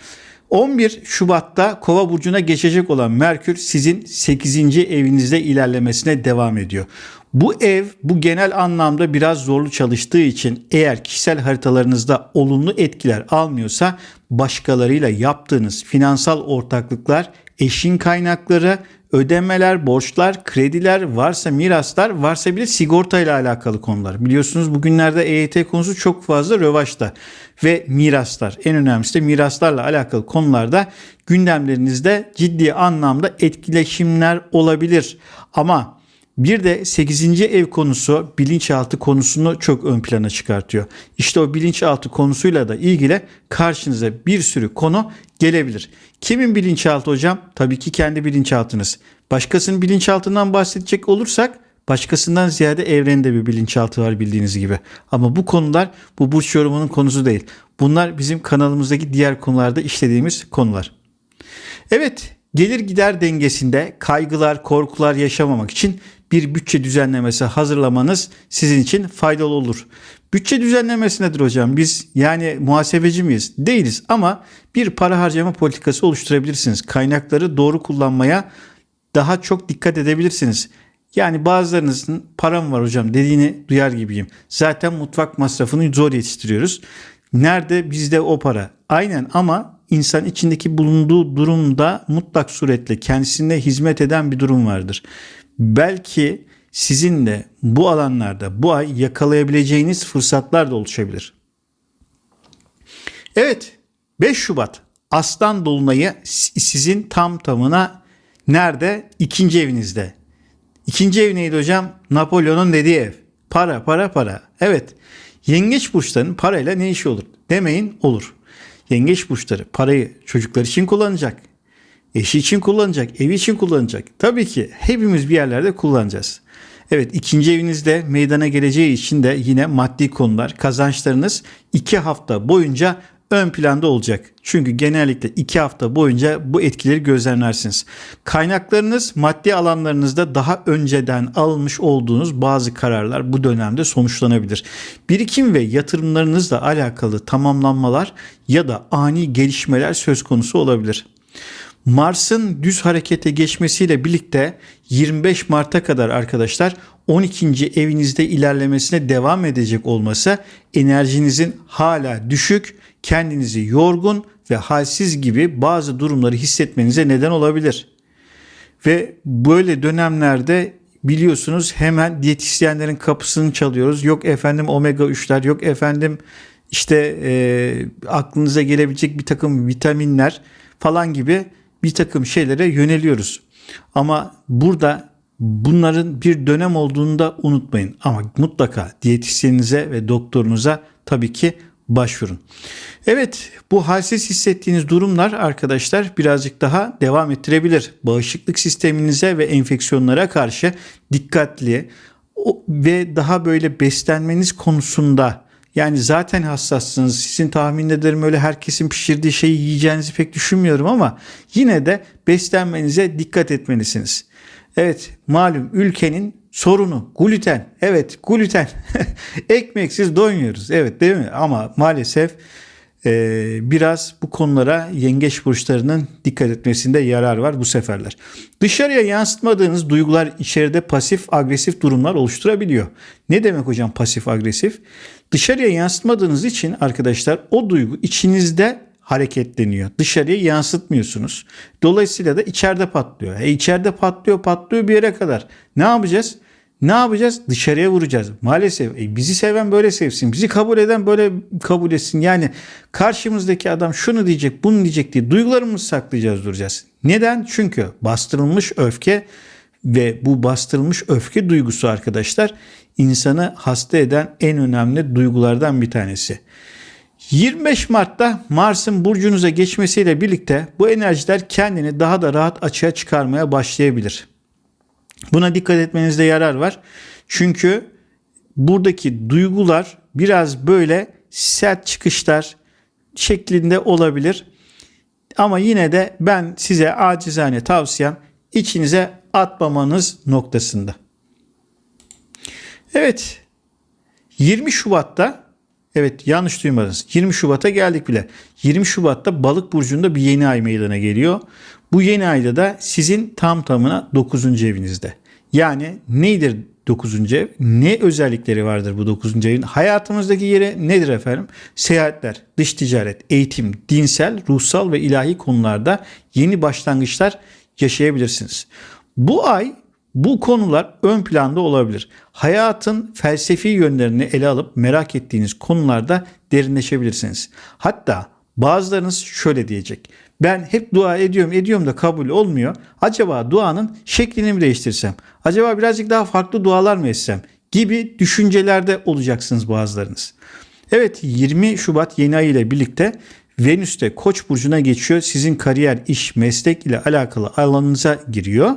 11 Şubat'ta Kova burcuna geçecek olan Merkür sizin 8. evinizde ilerlemesine devam ediyor. Bu ev bu genel anlamda biraz zorlu çalıştığı için eğer kişisel haritalarınızda olumlu etkiler almıyorsa başkalarıyla yaptığınız finansal ortaklıklar, eşin kaynakları, ödemeler, borçlar, krediler, varsa miraslar, varsa bir de sigorta ile alakalı konular. Biliyorsunuz bugünlerde EYT konusu çok fazla rövaşta ve miraslar. En önemlisi de miraslarla alakalı konularda gündemlerinizde ciddi anlamda etkileşimler olabilir. Ama bir de 8. ev konusu bilinçaltı konusunu çok ön plana çıkartıyor. İşte o bilinçaltı konusuyla da ilgili karşınıza bir sürü konu gelebilir. Kimin bilinçaltı hocam? Tabii ki kendi bilinçaltınız. Başkasının bilinçaltından bahsedecek olursak başkasından ziyade evrende bir bilinçaltı var bildiğiniz gibi. Ama bu konular bu burç yorumunun konusu değil. Bunlar bizim kanalımızdaki diğer konularda işlediğimiz konular. Evet, gelir gider dengesinde kaygılar, korkular yaşamamak için bir bütçe düzenlemesi hazırlamanız sizin için faydalı olur. Bütçe düzenlemesi nedir hocam? Biz yani muhasebeci miyiz? Değiliz ama bir para harcama politikası oluşturabilirsiniz. Kaynakları doğru kullanmaya daha çok dikkat edebilirsiniz. Yani bazılarınızın param var hocam dediğini duyar gibiyim. Zaten mutfak masrafını zor yetiştiriyoruz. Nerede bizde o para? Aynen ama insan içindeki bulunduğu durumda mutlak suretle kendisine hizmet eden bir durum vardır. Belki sizin de bu alanlarda bu ay yakalayabileceğiniz fırsatlar da oluşabilir. Evet 5 Şubat Aslan Dolunay'ı sizin tam tamına nerede? İkinci evinizde. İkinci ev neydi hocam? Napolyon'un dediği ev. Para para para. Evet yengeç burçlarının parayla ne işi olur? Demeyin olur. Yengeç burçları parayı çocuklar için kullanacak. Eşi için kullanacak, evi için kullanacak. Tabii ki hepimiz bir yerlerde kullanacağız. Evet ikinci evinizde meydana geleceği için de yine maddi konular kazançlarınız iki hafta boyunca ön planda olacak. Çünkü genellikle iki hafta boyunca bu etkileri gözlemlersiniz. Kaynaklarınız maddi alanlarınızda daha önceden almış olduğunuz bazı kararlar bu dönemde sonuçlanabilir. Birikim ve yatırımlarınızla alakalı tamamlanmalar ya da ani gelişmeler söz konusu olabilir. Mars'ın düz harekete geçmesiyle birlikte 25 Mart'a kadar arkadaşlar 12. evinizde ilerlemesine devam edecek olması enerjinizin hala düşük, kendinizi yorgun ve halsiz gibi bazı durumları hissetmenize neden olabilir. Ve böyle dönemlerde biliyorsunuz hemen diyetisyenlerin kapısını çalıyoruz. Yok efendim omega 3'ler, yok efendim işte e, aklınıza gelebilecek bir takım vitaminler falan gibi bir takım şeylere yöneliyoruz. Ama burada bunların bir dönem olduğunu da unutmayın. Ama mutlaka diyetisyeninize ve doktorunuza tabii ki başvurun. Evet bu halsiz hissettiğiniz durumlar arkadaşlar birazcık daha devam ettirebilir. Bağışıklık sisteminize ve enfeksiyonlara karşı dikkatli ve daha böyle beslenmeniz konusunda yani zaten hassassınız. Sizin tahmin ederim öyle herkesin pişirdiği şeyi yiyeceğinizi pek düşünmüyorum ama yine de beslenmenize dikkat etmelisiniz. Evet malum ülkenin sorunu gluten. Evet gluten. Ekmeksiz doymuyoruz. Evet değil mi? Ama maalesef e, biraz bu konulara yengeç burçlarının dikkat etmesinde yarar var bu seferler. Dışarıya yansıtmadığınız duygular içeride pasif agresif durumlar oluşturabiliyor. Ne demek hocam pasif agresif? Dışarıya yansıtmadığınız için arkadaşlar o duygu içinizde hareketleniyor. Dışarıya yansıtmıyorsunuz. Dolayısıyla da içeride patlıyor. E içeride patlıyor patlıyor bir yere kadar. Ne yapacağız? Ne yapacağız? Dışarıya vuracağız. Maalesef e, bizi seven böyle sevsin. Bizi kabul eden böyle kabul etsin. Yani karşımızdaki adam şunu diyecek bunu diyecek diye duygularımızı saklayacağız duracağız. Neden? Çünkü bastırılmış öfke ve bu bastırılmış öfke duygusu arkadaşlar insanı hasta eden en önemli duygulardan bir tanesi. 25 Mart'ta Mars'ın burcunuza geçmesiyle birlikte bu enerjiler kendini daha da rahat açığa çıkarmaya başlayabilir. Buna dikkat etmenizde yarar var. Çünkü buradaki duygular biraz böyle sert çıkışlar şeklinde olabilir. Ama yine de ben size acizane tavsiyem içinize atmamanız noktasında. Evet 20 Şubat'ta evet yanlış duymadınız 20 Şubat'a geldik bile. 20 Şubat'ta balık burcunda bir yeni ay meydana geliyor. Bu yeni ayda da sizin tam tamına 9. evinizde. Yani nedir 9. ev? Ne özellikleri vardır bu 9. evin? Hayatımızdaki yeri nedir efendim? Seyahatler, dış ticaret, eğitim, dinsel, ruhsal ve ilahi konularda yeni başlangıçlar yaşayabilirsiniz. Bu ay bu konular ön planda olabilir. Hayatın felsefi yönlerini ele alıp merak ettiğiniz konularda derinleşebilirsiniz. Hatta bazılarınız şöyle diyecek. Ben hep dua ediyorum ediyorum da kabul olmuyor. Acaba duanın şeklini mi değiştirsem? Acaba birazcık daha farklı dualar mı etsem? Gibi düşüncelerde olacaksınız bazılarınız. Evet 20 Şubat yeni ay ile birlikte Venüs de Koç burcuna geçiyor. Sizin kariyer, iş, meslek ile alakalı alanınıza giriyor.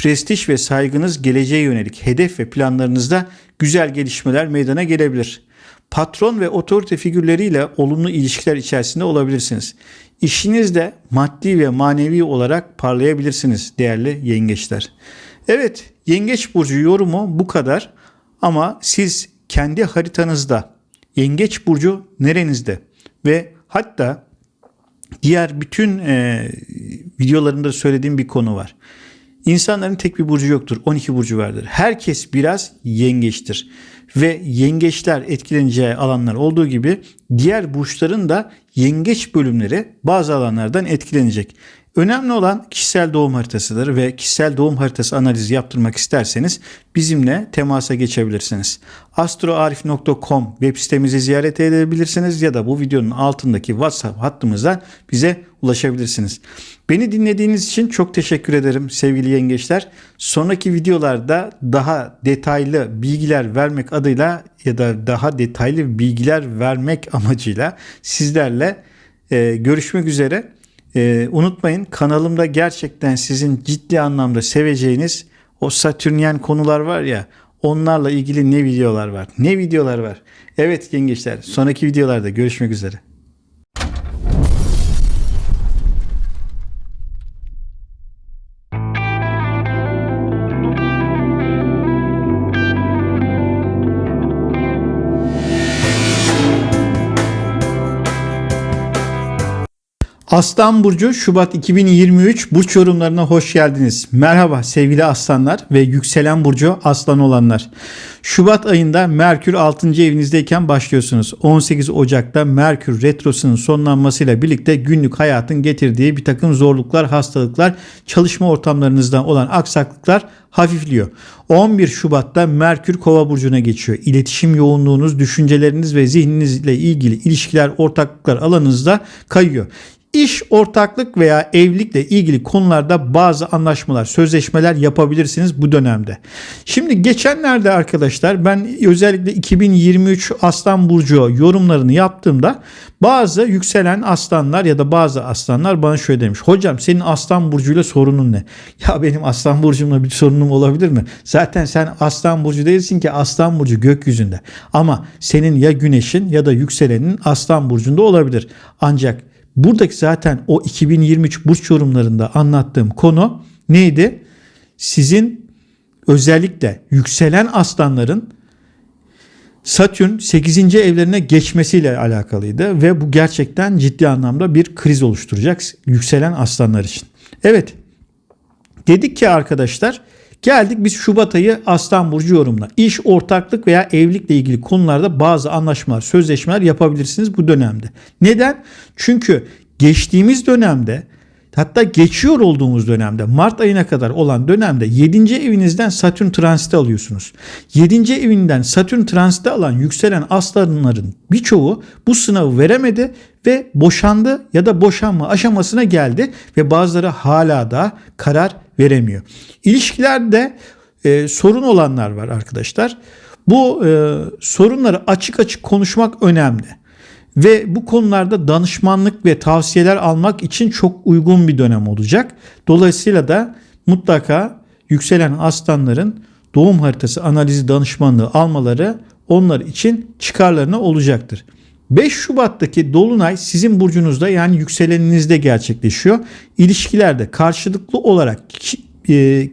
Prestij ve saygınız geleceğe yönelik hedef ve planlarınızda güzel gelişmeler meydana gelebilir. Patron ve otorite figürleriyle olumlu ilişkiler içerisinde olabilirsiniz. İşinizde maddi ve manevi olarak parlayabilirsiniz değerli yengeçler. Evet, yengeç burcu yorumu bu kadar ama siz kendi haritanızda yengeç burcu nerenizde ve hatta diğer bütün e, videolarımda söylediğim bir konu var. İnsanların tek bir burcu yoktur. 12 burcu vardır. Herkes biraz yengeçtir. Ve yengeçler etkileneceği alanlar olduğu gibi diğer burçların da yengeç bölümleri bazı alanlardan etkilenecek. Önemli olan kişisel doğum haritasıdır ve kişisel doğum haritası analizi yaptırmak isterseniz bizimle temasa geçebilirsiniz. astroarif.com web sitemizi ziyaret edebilirsiniz ya da bu videonun altındaki WhatsApp hattımıza bize ulaşabilirsiniz. Beni dinlediğiniz için çok teşekkür ederim sevgili yengeçler. Sonraki videolarda daha detaylı bilgiler vermek adıyla ya da daha detaylı bilgiler vermek amacıyla sizlerle e, görüşmek üzere. E, unutmayın kanalımda gerçekten sizin ciddi anlamda seveceğiniz o Satürnyen konular var ya onlarla ilgili ne videolar var ne videolar var. Evet yengeçler sonraki videolarda görüşmek üzere. Aslan Burcu Şubat 2023 burç yorumlarına hoş geldiniz. Merhaba sevgili aslanlar ve yükselen burcu aslan olanlar. Şubat ayında Merkür 6. evinizdeyken başlıyorsunuz. 18 Ocak'ta Merkür retrosunun sonlanmasıyla birlikte günlük hayatın getirdiği bir takım zorluklar, hastalıklar, çalışma ortamlarınızdan olan aksaklıklar hafifliyor. 11 Şubat'ta Merkür Kova burcuna geçiyor. İletişim yoğunluğunuz, düşünceleriniz ve zihninizle ilgili ilişkiler, ortaklıklar alanınızda kayıyor. İş, ortaklık veya evlilikle ilgili konularda bazı anlaşmalar, sözleşmeler yapabilirsiniz bu dönemde. Şimdi geçenlerde arkadaşlar ben özellikle 2023 Aslan Burcu yorumlarını yaptığımda bazı yükselen aslanlar ya da bazı aslanlar bana şöyle demiş. Hocam senin Aslan Burcu'yla sorunun ne? Ya benim Aslan Burcu'mla bir sorunum olabilir mi? Zaten sen Aslan Burcu değilsin ki Aslan Burcu gökyüzünde. Ama senin ya güneşin ya da yükselenin Aslan Burcu'nda olabilir. Ancak Buradaki zaten o 2023 burç yorumlarında anlattığım konu neydi? Sizin özellikle yükselen aslanların Satürn 8. evlerine geçmesiyle alakalıydı ve bu gerçekten ciddi anlamda bir kriz oluşturacak yükselen aslanlar için. Evet. Dedik ki arkadaşlar Geldik biz Şubat ayı Aslan Burcu yorumuna. İş, ortaklık veya evlilikle ilgili konularda bazı anlaşmalar, sözleşmeler yapabilirsiniz bu dönemde. Neden? Çünkü geçtiğimiz dönemde hatta geçiyor olduğumuz dönemde Mart ayına kadar olan dönemde 7. evinizden Satürn transiti alıyorsunuz. 7. evinden Satürn transiti alan yükselen aslanların birçoğu bu sınavı veremedi ve boşandı ya da boşanma aşamasına geldi ve bazıları hala da karar veremiyor. İlişkilerde e, sorun olanlar var arkadaşlar. Bu e, sorunları açık açık konuşmak önemli ve bu konularda danışmanlık ve tavsiyeler almak için çok uygun bir dönem olacak. Dolayısıyla da mutlaka yükselen aslanların doğum haritası analizi danışmanlığı almaları onlar için çıkarlarına olacaktır. 5 Şubat'taki dolunay sizin burcunuzda yani yükseleninizde gerçekleşiyor. İlişkilerde karşılıklı olarak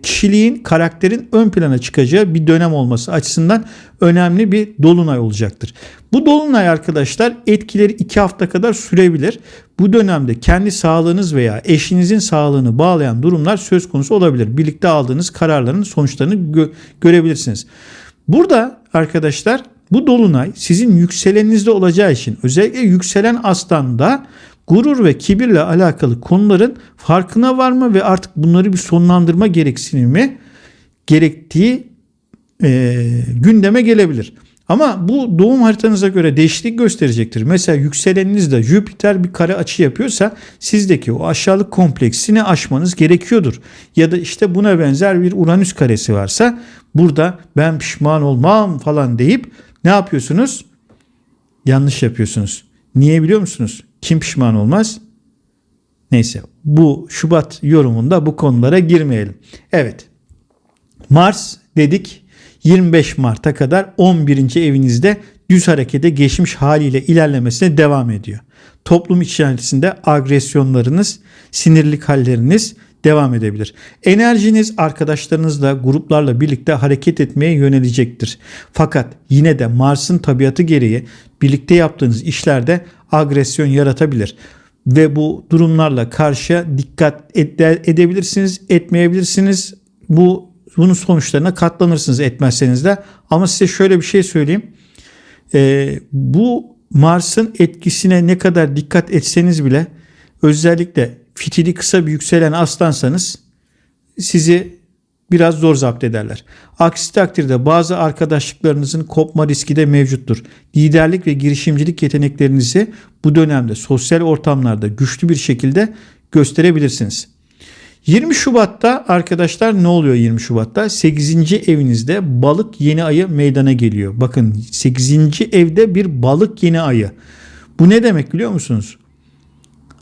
kişiliğin, karakterin ön plana çıkacağı bir dönem olması açısından önemli bir dolunay olacaktır. Bu dolunay arkadaşlar etkileri 2 hafta kadar sürebilir. Bu dönemde kendi sağlığınız veya eşinizin sağlığını bağlayan durumlar söz konusu olabilir. Birlikte aldığınız kararların sonuçlarını gö- görebilirsiniz. Burada arkadaşlar bu dolunay sizin yükseleninizde olacağı için özellikle yükselen aslanda gurur ve kibirle alakalı konuların farkına varma ve artık bunları bir sonlandırma gereksinimi gerektiği e, gündeme gelebilir. Ama bu doğum haritanıza göre değişiklik gösterecektir. Mesela yükseleninizde Jüpiter bir kare açı yapıyorsa sizdeki o aşağılık kompleksini aşmanız gerekiyordur. Ya da işte buna benzer bir Uranüs karesi varsa burada ben pişman olmam falan deyip ne yapıyorsunuz? Yanlış yapıyorsunuz. Niye biliyor musunuz? Kim pişman olmaz? Neyse bu Şubat yorumunda bu konulara girmeyelim. Evet Mars dedik 25 Mart'a kadar 11. evinizde düz harekete geçmiş haliyle ilerlemesine devam ediyor. Toplum içerisinde agresyonlarınız, sinirlik halleriniz devam edebilir. Enerjiniz arkadaşlarınızla, gruplarla birlikte hareket etmeye yönelecektir. Fakat yine de Mars'ın tabiatı gereği birlikte yaptığınız işlerde agresyon yaratabilir ve bu durumlarla karşı dikkat edebilirsiniz, etmeyebilirsiniz. Bu bunun sonuçlarına katlanırsınız etmezseniz de. Ama size şöyle bir şey söyleyeyim. Ee, bu Mars'ın etkisine ne kadar dikkat etseniz bile özellikle fitili kısa bir yükselen aslansanız sizi biraz zor zapt ederler. Aksi takdirde bazı arkadaşlıklarınızın kopma riski de mevcuttur. Liderlik ve girişimcilik yeteneklerinizi bu dönemde sosyal ortamlarda güçlü bir şekilde gösterebilirsiniz. 20 Şubat'ta arkadaşlar ne oluyor 20 Şubat'ta? 8. evinizde balık yeni ayı meydana geliyor. Bakın 8. evde bir balık yeni ayı. Bu ne demek biliyor musunuz?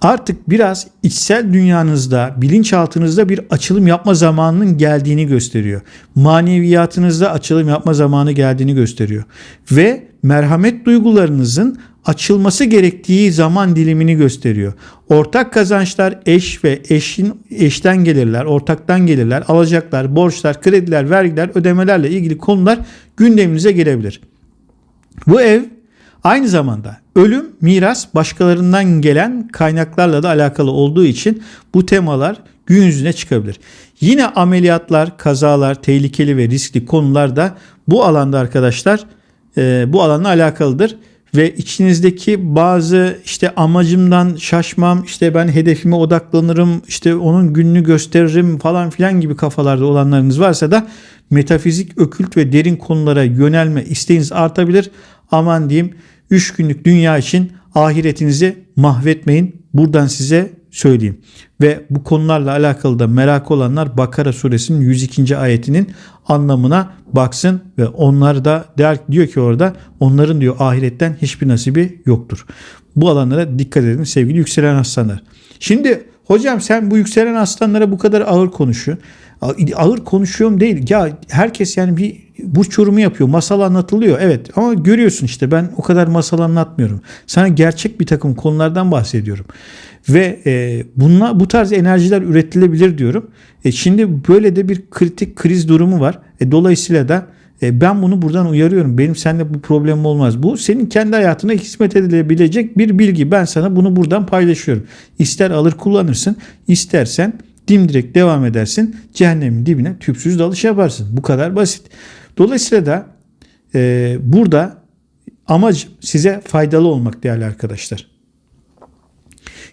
Artık biraz içsel dünyanızda, bilinçaltınızda bir açılım yapma zamanının geldiğini gösteriyor. Maneviyatınızda açılım yapma zamanı geldiğini gösteriyor. Ve merhamet duygularınızın açılması gerektiği zaman dilimini gösteriyor. Ortak kazançlar eş ve eşin eşten gelirler, ortaktan gelirler, alacaklar, borçlar, krediler, vergiler, ödemelerle ilgili konular gündeminize gelebilir. Bu ev aynı zamanda ölüm, miras, başkalarından gelen kaynaklarla da alakalı olduğu için bu temalar gün yüzüne çıkabilir. Yine ameliyatlar, kazalar, tehlikeli ve riskli konular da bu alanda arkadaşlar e, bu alanla alakalıdır ve içinizdeki bazı işte amacımdan şaşmam, işte ben hedefime odaklanırım, işte onun gününü gösteririm falan filan gibi kafalarda olanlarınız varsa da metafizik, ökült ve derin konulara yönelme isteğiniz artabilir. Aman diyeyim 3 günlük dünya için ahiretinizi mahvetmeyin. Buradan size söyleyeyim. Ve bu konularla alakalı da merak olanlar Bakara suresinin 102. ayetinin anlamına baksın ve onlar da der, diyor ki orada onların diyor ahiretten hiçbir nasibi yoktur. Bu alanlara dikkat edin sevgili yükselen aslanlar. Şimdi hocam sen bu yükselen aslanlara bu kadar ağır konuşuyorsun. Ağır konuşuyorum değil. Ya herkes yani bir burç yorumu yapıyor. Masal anlatılıyor. Evet ama görüyorsun işte ben o kadar masal anlatmıyorum. Sana gerçek bir takım konulardan bahsediyorum. Ve e, bunlar bu tarz enerjiler üretilebilir diyorum. E, şimdi böyle de bir kritik kriz durumu var. E, dolayısıyla da e, ben bunu buradan uyarıyorum. Benim seninle bu problemim olmaz. Bu senin kendi hayatına hizmet edilebilecek bir bilgi. Ben sana bunu buradan paylaşıyorum. İster alır kullanırsın, istersen dimdirek devam edersin. Cehennemin dibine tüpsüz dalış yaparsın. Bu kadar basit. Dolayısıyla da e, burada amacım size faydalı olmak değerli arkadaşlar.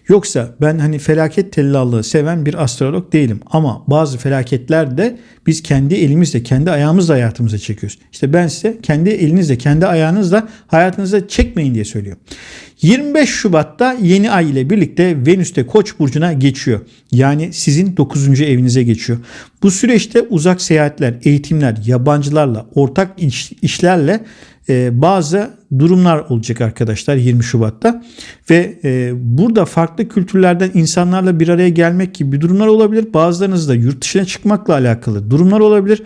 Yoksa ben hani felaket tellallığı seven bir astrolog değilim. Ama bazı felaketler de biz kendi elimizle, kendi ayağımızla hayatımıza çekiyoruz. İşte ben size kendi elinizle, kendi ayağınızla hayatınıza çekmeyin diye söylüyorum. 25 Şubat'ta yeni ay ile birlikte Venüs'te Koç burcuna geçiyor. Yani sizin 9. evinize geçiyor. Bu süreçte uzak seyahatler, eğitimler, yabancılarla, ortak iş, işlerle e, bazı durumlar olacak arkadaşlar 20 Şubat'ta ve e, burada farklı kültürlerden insanlarla bir araya gelmek gibi durumlar olabilir. Bazılarınız da yurt dışına çıkmakla alakalı durumlar olabilir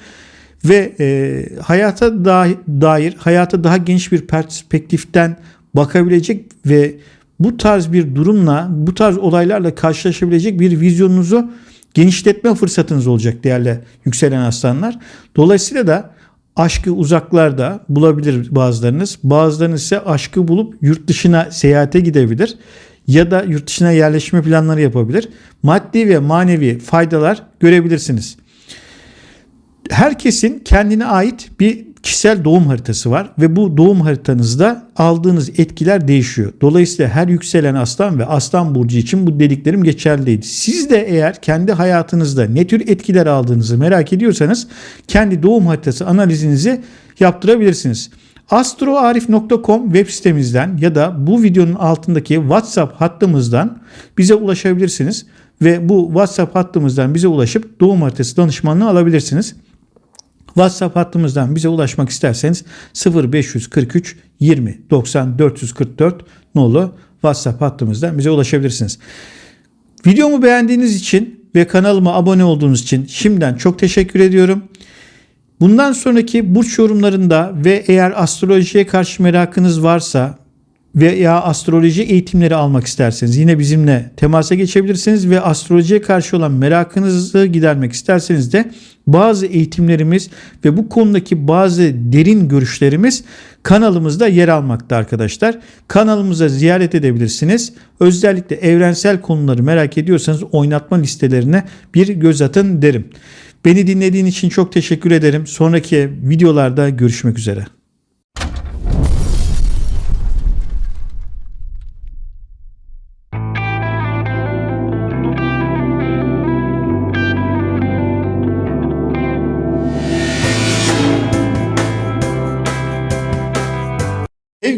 ve e, hayata dair hayata daha geniş bir perspektiften bakabilecek ve bu tarz bir durumla bu tarz olaylarla karşılaşabilecek bir vizyonunuzu genişletme fırsatınız olacak değerli yükselen aslanlar. Dolayısıyla da aşkı uzaklarda bulabilir bazılarınız. Bazılarınız ise aşkı bulup yurt dışına seyahate gidebilir ya da yurt dışına yerleşme planları yapabilir. Maddi ve manevi faydalar görebilirsiniz. Herkesin kendine ait bir kişisel doğum haritası var ve bu doğum haritanızda aldığınız etkiler değişiyor. Dolayısıyla her yükselen aslan ve aslan burcu için bu dediklerim geçerliydi. Siz de eğer kendi hayatınızda ne tür etkiler aldığınızı merak ediyorsanız kendi doğum haritası analizinizi yaptırabilirsiniz. astroarif.com web sitemizden ya da bu videonun altındaki WhatsApp hattımızdan bize ulaşabilirsiniz ve bu WhatsApp hattımızdan bize ulaşıp doğum haritası danışmanlığı alabilirsiniz. WhatsApp hattımızdan bize ulaşmak isterseniz 0543 20 90 444 nolu WhatsApp hattımızdan bize ulaşabilirsiniz. Videomu beğendiğiniz için ve kanalıma abone olduğunuz için şimdiden çok teşekkür ediyorum. Bundan sonraki burç yorumlarında ve eğer astrolojiye karşı merakınız varsa veya astroloji eğitimleri almak isterseniz yine bizimle temasa geçebilirsiniz ve astrolojiye karşı olan merakınızı gidermek isterseniz de bazı eğitimlerimiz ve bu konudaki bazı derin görüşlerimiz kanalımızda yer almakta arkadaşlar. Kanalımıza ziyaret edebilirsiniz. Özellikle evrensel konuları merak ediyorsanız oynatma listelerine bir göz atın derim. Beni dinlediğin için çok teşekkür ederim. Sonraki videolarda görüşmek üzere.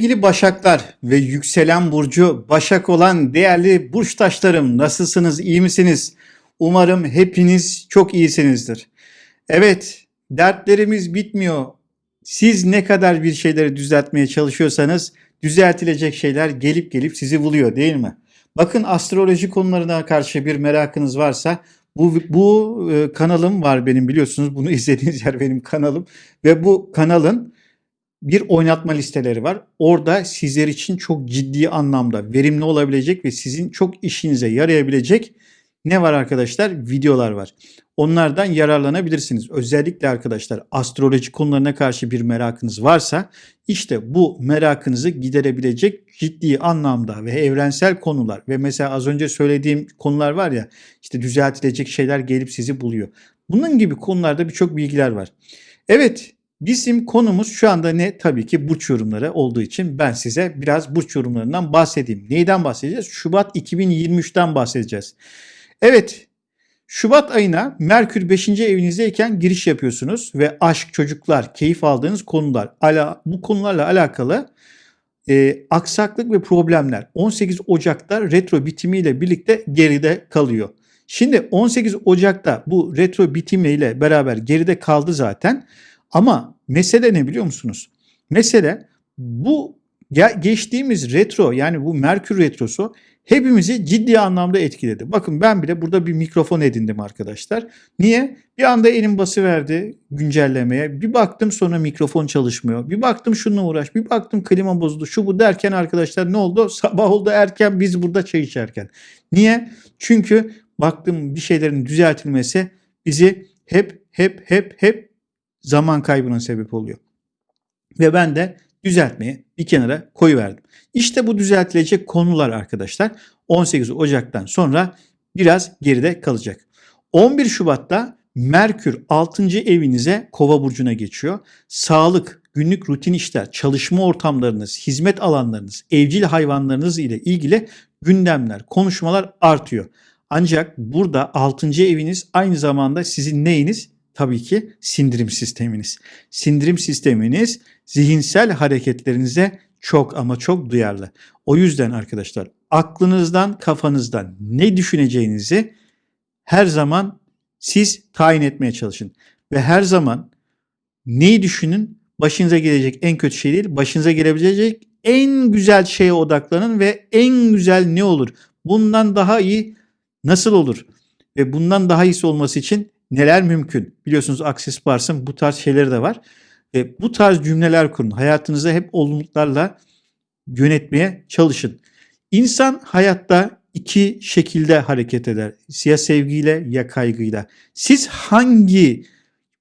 Sevgili Başaklar ve yükselen burcu Başak olan değerli burçtaşlarım nasılsınız, iyi misiniz? Umarım hepiniz çok iyisinizdir. Evet, dertlerimiz bitmiyor. Siz ne kadar bir şeyleri düzeltmeye çalışıyorsanız düzeltilecek şeyler gelip gelip sizi buluyor değil mi? Bakın astroloji konularına karşı bir merakınız varsa bu, bu e, kanalım var benim biliyorsunuz. Bunu izlediğiniz yer benim kanalım. Ve bu kanalın bir oynatma listeleri var. Orada sizler için çok ciddi anlamda verimli olabilecek ve sizin çok işinize yarayabilecek ne var arkadaşlar? Videolar var. Onlardan yararlanabilirsiniz. Özellikle arkadaşlar astroloji konularına karşı bir merakınız varsa işte bu merakınızı giderebilecek ciddi anlamda ve evrensel konular ve mesela az önce söylediğim konular var ya işte düzeltilecek şeyler gelip sizi buluyor. Bunun gibi konularda birçok bilgiler var. Evet Bizim konumuz şu anda ne? Tabii ki burç yorumları olduğu için ben size biraz burç yorumlarından bahsedeyim. Neyden bahsedeceğiz? Şubat 2023'ten bahsedeceğiz. Evet, Şubat ayına Merkür 5. evinizdeyken giriş yapıyorsunuz ve aşk, çocuklar, keyif aldığınız konular, ala, bu konularla alakalı e, aksaklık ve problemler 18 Ocak'ta retro bitimiyle birlikte geride kalıyor. Şimdi 18 Ocak'ta bu retro bitimiyle beraber geride kaldı zaten. Ama mesele ne biliyor musunuz? Mesele bu geçtiğimiz retro yani bu Merkür retrosu hepimizi ciddi anlamda etkiledi. Bakın ben bile burada bir mikrofon edindim arkadaşlar. Niye? Bir anda elim bası verdi güncellemeye. Bir baktım sonra mikrofon çalışmıyor. Bir baktım şununla uğraş. Bir baktım klima bozuldu. Şu bu derken arkadaşlar ne oldu? Sabah oldu erken biz burada çay içerken. Niye? Çünkü baktım bir şeylerin düzeltilmesi bizi hep hep hep hep zaman kaybına sebep oluyor. Ve ben de düzeltmeye bir kenara koyuverdim. İşte bu düzeltilecek konular arkadaşlar 18 Ocak'tan sonra biraz geride kalacak. 11 Şubat'ta Merkür 6. evinize Kova burcuna geçiyor. Sağlık, günlük rutin işler, çalışma ortamlarınız, hizmet alanlarınız, evcil hayvanlarınız ile ilgili gündemler, konuşmalar artıyor. Ancak burada 6. eviniz aynı zamanda sizin neyiniz? Tabii ki sindirim sisteminiz. Sindirim sisteminiz zihinsel hareketlerinize çok ama çok duyarlı. O yüzden arkadaşlar aklınızdan, kafanızdan ne düşüneceğinizi her zaman siz tayin etmeye çalışın. Ve her zaman neyi düşünün? Başınıza gelecek en kötü şey değil, başınıza gelebilecek en güzel şeye odaklanın ve en güzel ne olur? Bundan daha iyi nasıl olur? Ve bundan daha iyisi olması için neler mümkün? Biliyorsunuz Access Bars'ın bu tarz şeyleri de var. Ve bu tarz cümleler kurun. Hayatınızı hep olumluluklarla yönetmeye çalışın. İnsan hayatta iki şekilde hareket eder. Ya sevgiyle ya kaygıyla. Siz hangi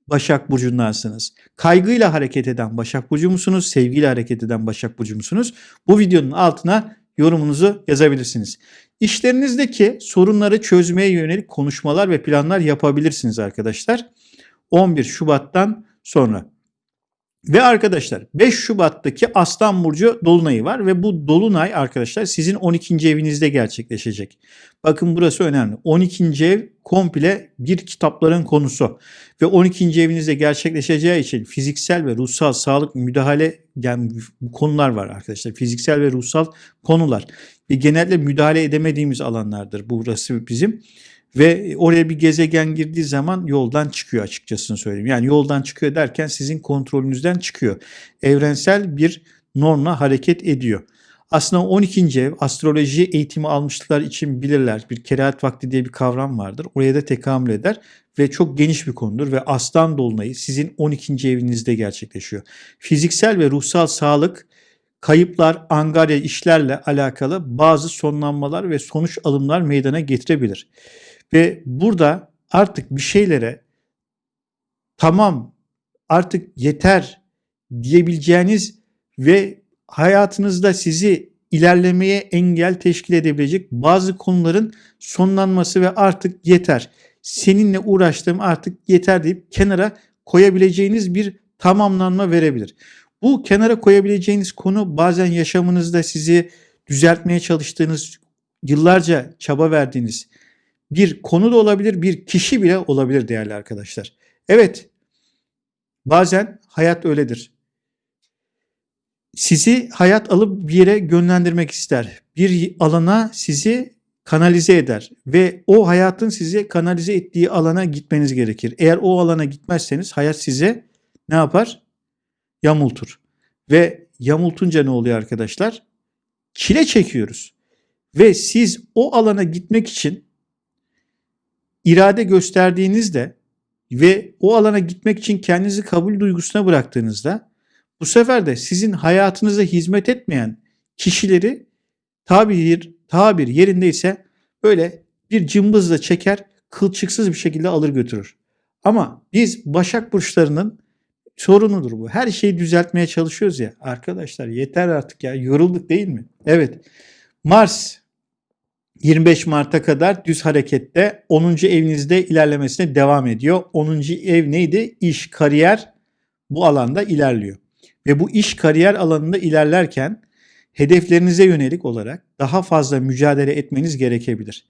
Başak Burcu'ndansınız? Kaygıyla hareket eden Başak Burcu musunuz? Sevgiyle hareket eden Başak Burcu musunuz? Bu videonun altına yorumunuzu yazabilirsiniz. İşlerinizdeki sorunları çözmeye yönelik konuşmalar ve planlar yapabilirsiniz arkadaşlar. 11 Şubat'tan sonra. Ve arkadaşlar 5 Şubat'taki Aslan Burcu Dolunay'ı var ve bu Dolunay arkadaşlar sizin 12. evinizde gerçekleşecek. Bakın burası önemli. 12. ev komple bir kitapların konusu ve 12. evinizde gerçekleşeceği için fiziksel ve ruhsal sağlık müdahale yani konular var arkadaşlar. Fiziksel ve ruhsal konular. Ve genelde müdahale edemediğimiz alanlardır burası bizim. Ve oraya bir gezegen girdiği zaman yoldan çıkıyor açıkçası söyleyeyim. Yani yoldan çıkıyor derken sizin kontrolünüzden çıkıyor. Evrensel bir normla hareket ediyor. Aslında 12. ev astroloji eğitimi almışlar için bilirler. Bir kerahat vakti diye bir kavram vardır. Oraya da tekamül eder ve çok geniş bir konudur ve aslan dolunayı sizin 12. evinizde gerçekleşiyor. Fiziksel ve ruhsal sağlık kayıplar, angarya işlerle alakalı bazı sonlanmalar ve sonuç alımlar meydana getirebilir. Ve burada artık bir şeylere tamam artık yeter diyebileceğiniz ve hayatınızda sizi ilerlemeye engel teşkil edebilecek bazı konuların sonlanması ve artık yeter. Seninle uğraştığım artık yeter deyip kenara koyabileceğiniz bir tamamlanma verebilir. Bu kenara koyabileceğiniz konu bazen yaşamınızda sizi düzeltmeye çalıştığınız, yıllarca çaba verdiğiniz bir konu da olabilir, bir kişi bile olabilir değerli arkadaşlar. Evet, bazen hayat öyledir. Sizi hayat alıp bir yere yönlendirmek ister. Bir alana sizi kanalize eder ve o hayatın sizi kanalize ettiği alana gitmeniz gerekir. Eğer o alana gitmezseniz hayat size ne yapar? Yamultur. Ve yamultunca ne oluyor arkadaşlar? Çile çekiyoruz. Ve siz o alana gitmek için irade gösterdiğinizde ve o alana gitmek için kendinizi kabul duygusuna bıraktığınızda bu sefer de sizin hayatınıza hizmet etmeyen kişileri tabir, tabir yerindeyse böyle bir cımbızla çeker kılçıksız bir şekilde alır götürür. Ama biz Başak Burçlarının sorunudur bu. Her şeyi düzeltmeye çalışıyoruz ya. Arkadaşlar yeter artık ya. Yorulduk değil mi? Evet. Mars 25 Mart'a kadar düz harekette 10. evinizde ilerlemesine devam ediyor. 10. ev neydi? İş, kariyer bu alanda ilerliyor. Ve bu iş kariyer alanında ilerlerken hedeflerinize yönelik olarak daha fazla mücadele etmeniz gerekebilir.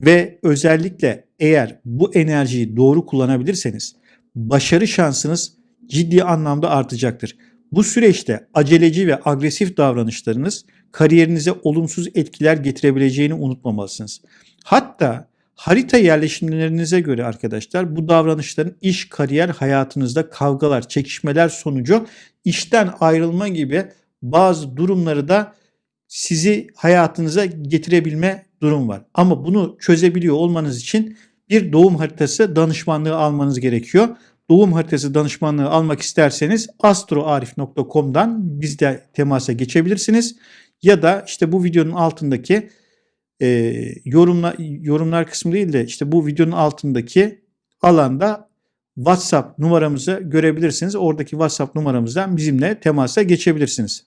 Ve özellikle eğer bu enerjiyi doğru kullanabilirseniz başarı şansınız ciddi anlamda artacaktır. Bu süreçte aceleci ve agresif davranışlarınız kariyerinize olumsuz etkiler getirebileceğini unutmamalısınız. Hatta harita yerleşimlerinize göre arkadaşlar bu davranışların iş, kariyer hayatınızda kavgalar, çekişmeler sonucu işten ayrılma gibi bazı durumları da sizi hayatınıza getirebilme durum var. Ama bunu çözebiliyor olmanız için bir doğum haritası danışmanlığı almanız gerekiyor. Doğum haritası danışmanlığı almak isterseniz astroarif.com'dan bizde temasa geçebilirsiniz ya da işte bu videonun altındaki e, yorumla, yorumlar kısmı değil de işte bu videonun altındaki alanda WhatsApp numaramızı görebilirsiniz. Oradaki WhatsApp numaramızdan bizimle temasa geçebilirsiniz.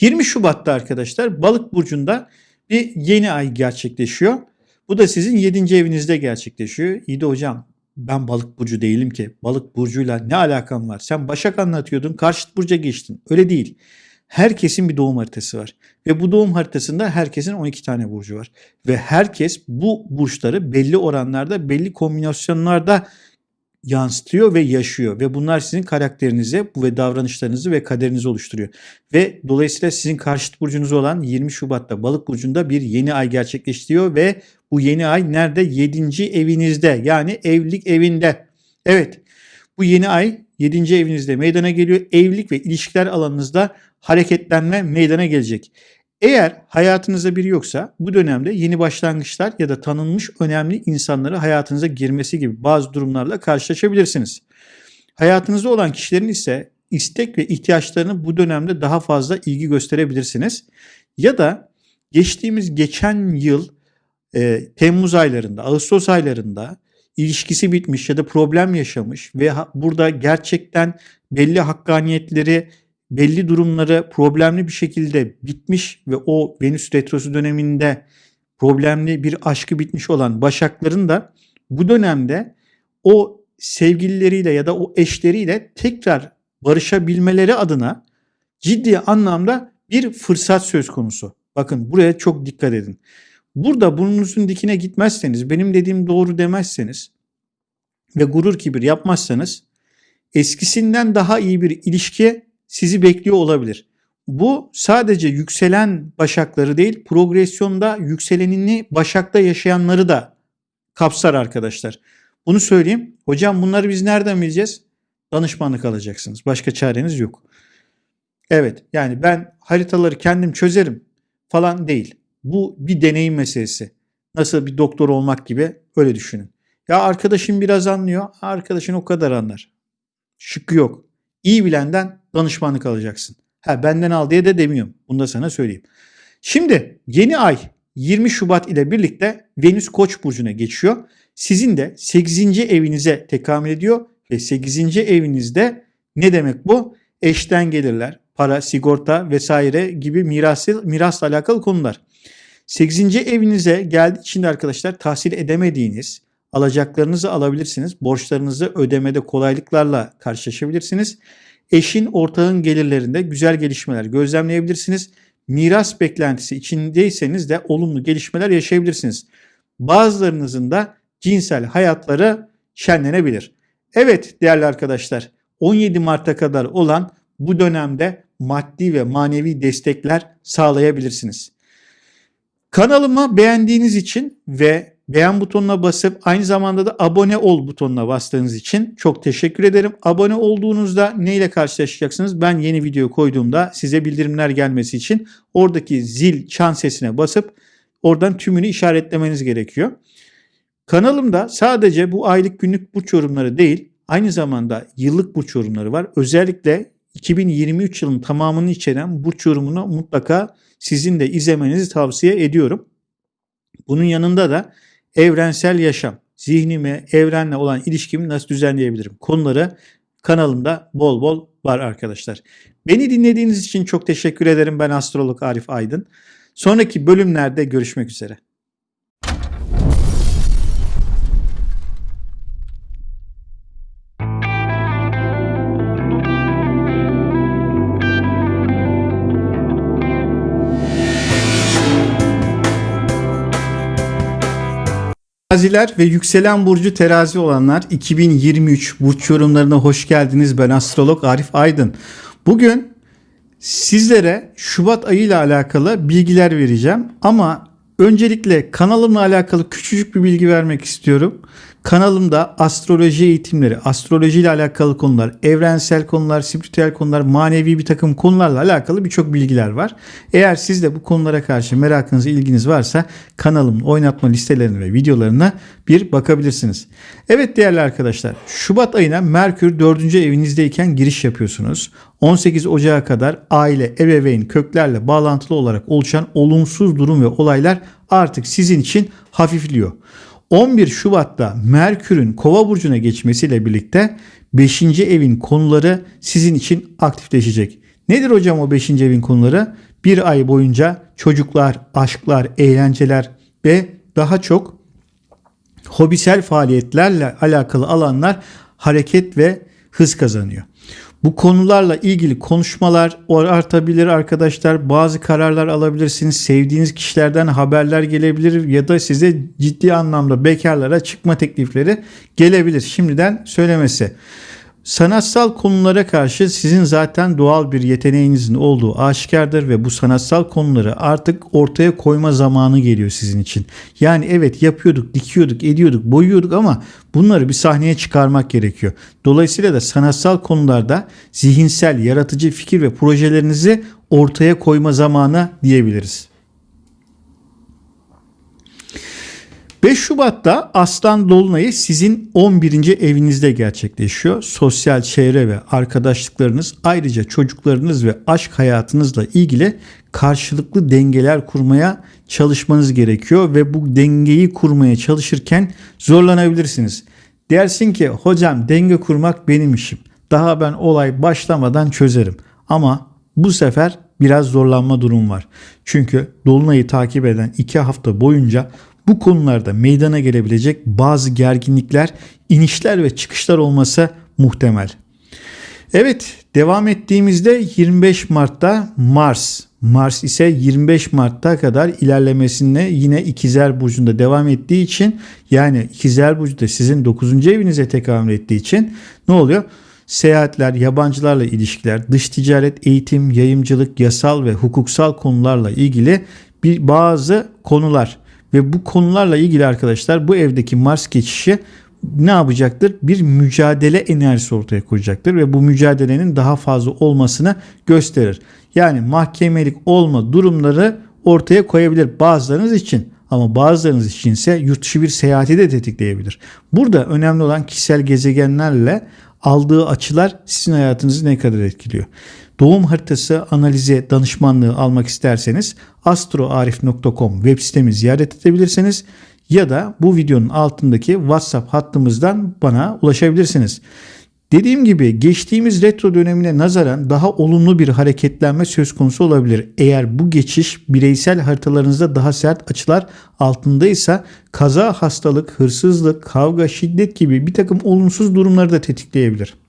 20 Şubat'ta arkadaşlar Balık burcunda bir yeni ay gerçekleşiyor. Bu da sizin 7. evinizde gerçekleşiyor. İyi de hocam ben balık burcu değilim ki. Balık burcuyla ne alakam var? Sen Başak anlatıyordun, karşıt burca geçtin. Öyle değil. Herkesin bir doğum haritası var. Ve bu doğum haritasında herkesin 12 tane burcu var. Ve herkes bu burçları belli oranlarda, belli kombinasyonlarda yansıtıyor ve yaşıyor ve bunlar sizin karakterinizi ve davranışlarınızı ve kaderinizi oluşturuyor. Ve dolayısıyla sizin karşıt burcunuz olan 20 Şubat'ta Balık burcunda bir yeni ay gerçekleştiriyor ve bu yeni ay nerede? 7. evinizde yani evlilik evinde. Evet bu yeni ay 7. evinizde meydana geliyor. Evlilik ve ilişkiler alanınızda hareketlenme meydana gelecek. Eğer hayatınızda biri yoksa bu dönemde yeni başlangıçlar ya da tanınmış önemli insanları hayatınıza girmesi gibi bazı durumlarla karşılaşabilirsiniz. Hayatınızda olan kişilerin ise istek ve ihtiyaçlarını bu dönemde daha fazla ilgi gösterebilirsiniz. Ya da geçtiğimiz geçen yıl e, Temmuz aylarında, Ağustos aylarında ilişkisi bitmiş ya da problem yaşamış ve burada gerçekten belli hakkaniyetleri belli durumları problemli bir şekilde bitmiş ve o Venüs retrosu döneminde problemli bir aşkı bitmiş olan Başakların da bu dönemde o sevgilileriyle ya da o eşleriyle tekrar barışabilmeleri adına ciddi anlamda bir fırsat söz konusu. Bakın buraya çok dikkat edin. Burada burnunuzun dikine gitmezseniz, benim dediğim doğru demezseniz ve gurur kibir yapmazsanız eskisinden daha iyi bir ilişki sizi bekliyor olabilir. Bu sadece yükselen başakları değil, progresyonda yükselenini başakta yaşayanları da kapsar arkadaşlar. Bunu söyleyeyim. Hocam bunları biz nereden bileceğiz? Danışmanlık alacaksınız. Başka çareniz yok. Evet yani ben haritaları kendim çözerim falan değil. Bu bir deneyim meselesi. Nasıl bir doktor olmak gibi öyle düşünün. Ya arkadaşım biraz anlıyor. Arkadaşın o kadar anlar. Şıkkı yok. İyi bilenden danışmanlık alacaksın. Ha benden al diye de demiyorum. Bunu da sana söyleyeyim. Şimdi yeni ay 20 Şubat ile birlikte Venüs Koç burcuna geçiyor. Sizin de 8. evinize tekamül ediyor ve 8. evinizde ne demek bu? Eşten gelirler, para, sigorta vesaire gibi mirası, mirasla alakalı konular. 8. evinize geldiği için de arkadaşlar tahsil edemediğiniz alacaklarınızı alabilirsiniz. Borçlarınızı ödemede kolaylıklarla karşılaşabilirsiniz. Eşin ortağın gelirlerinde güzel gelişmeler gözlemleyebilirsiniz. Miras beklentisi içindeyseniz de olumlu gelişmeler yaşayabilirsiniz. Bazılarınızın da cinsel hayatları şenlenebilir. Evet değerli arkadaşlar 17 Mart'a kadar olan bu dönemde maddi ve manevi destekler sağlayabilirsiniz. Kanalıma beğendiğiniz için ve beğen butonuna basıp aynı zamanda da abone ol butonuna bastığınız için çok teşekkür ederim. Abone olduğunuzda ne ile karşılaşacaksınız? Ben yeni video koyduğumda size bildirimler gelmesi için oradaki zil çan sesine basıp oradan tümünü işaretlemeniz gerekiyor. Kanalımda sadece bu aylık günlük burç yorumları değil, aynı zamanda yıllık burç yorumları var. Özellikle 2023 yılının tamamını içeren burç yorumunu mutlaka sizin de izlemenizi tavsiye ediyorum. Bunun yanında da evrensel yaşam, zihnimi, evrenle olan ilişkimi nasıl düzenleyebilirim konuları kanalımda bol bol var arkadaşlar. Beni dinlediğiniz için çok teşekkür ederim. Ben astrolog Arif Aydın. Sonraki bölümlerde görüşmek üzere. Teraziler ve yükselen burcu terazi olanlar 2023 burç yorumlarına hoş geldiniz. Ben astrolog Arif Aydın. Bugün sizlere Şubat ayı ile alakalı bilgiler vereceğim ama öncelikle kanalımla alakalı küçücük bir bilgi vermek istiyorum. Kanalımda astroloji eğitimleri, astroloji ile alakalı konular, evrensel konular, spiritüel konular, manevi bir takım konularla alakalı birçok bilgiler var. Eğer siz de bu konulara karşı merakınız, ilginiz varsa kanalımın oynatma listelerine ve videolarına bir bakabilirsiniz. Evet değerli arkadaşlar, Şubat ayına Merkür 4. evinizdeyken giriş yapıyorsunuz. 18 Ocağı kadar aile, ebeveyn, köklerle bağlantılı olarak oluşan olumsuz durum ve olaylar artık sizin için hafifliyor. 11 Şubat'ta Merkür'ün Kova burcuna geçmesiyle birlikte 5. evin konuları sizin için aktifleşecek. Nedir hocam o 5. evin konuları? Bir ay boyunca çocuklar, aşklar, eğlenceler ve daha çok hobisel faaliyetlerle alakalı alanlar hareket ve hız kazanıyor. Bu konularla ilgili konuşmalar artabilir arkadaşlar. Bazı kararlar alabilirsiniz. Sevdiğiniz kişilerden haberler gelebilir ya da size ciddi anlamda bekarlara çıkma teklifleri gelebilir. Şimdiden söylemesi. Sanatsal konulara karşı sizin zaten doğal bir yeteneğinizin olduğu aşikardır ve bu sanatsal konuları artık ortaya koyma zamanı geliyor sizin için. Yani evet yapıyorduk, dikiyorduk, ediyorduk, boyuyorduk ama bunları bir sahneye çıkarmak gerekiyor. Dolayısıyla da sanatsal konularda zihinsel, yaratıcı fikir ve projelerinizi ortaya koyma zamanı diyebiliriz. 5 Şubat'ta Aslan Dolunay'ı sizin 11. evinizde gerçekleşiyor. Sosyal çevre ve arkadaşlıklarınız ayrıca çocuklarınız ve aşk hayatınızla ilgili karşılıklı dengeler kurmaya çalışmanız gerekiyor ve bu dengeyi kurmaya çalışırken zorlanabilirsiniz. Dersin ki hocam denge kurmak benim işim. Daha ben olay başlamadan çözerim. Ama bu sefer biraz zorlanma durum var. Çünkü Dolunay'ı takip eden 2 hafta boyunca bu konularda meydana gelebilecek bazı gerginlikler, inişler ve çıkışlar olması muhtemel. Evet, devam ettiğimizde 25 Mart'ta Mars, Mars ise 25 Mart'ta kadar ilerlemesine yine ikizler burcunda devam ettiği için yani ikizler burcu da sizin 9. evinize tekamül ettiği için ne oluyor? Seyahatler, yabancılarla ilişkiler, dış ticaret, eğitim, yayımcılık, yasal ve hukuksal konularla ilgili bir bazı konular ve bu konularla ilgili arkadaşlar bu evdeki Mars geçişi ne yapacaktır? Bir mücadele enerjisi ortaya koyacaktır ve bu mücadelenin daha fazla olmasını gösterir. Yani mahkemelik olma durumları ortaya koyabilir bazılarınız için ama bazılarınız için ise yurt dışı bir seyahati de tetikleyebilir. Burada önemli olan kişisel gezegenlerle aldığı açılar sizin hayatınızı ne kadar etkiliyor. Doğum haritası analize danışmanlığı almak isterseniz astroarif.com web sitemi ziyaret edebilirsiniz ya da bu videonun altındaki WhatsApp hattımızdan bana ulaşabilirsiniz. Dediğim gibi geçtiğimiz retro dönemine nazaran daha olumlu bir hareketlenme söz konusu olabilir. Eğer bu geçiş bireysel haritalarınızda daha sert açılar altındaysa kaza, hastalık, hırsızlık, kavga, şiddet gibi bir takım olumsuz durumları da tetikleyebilir.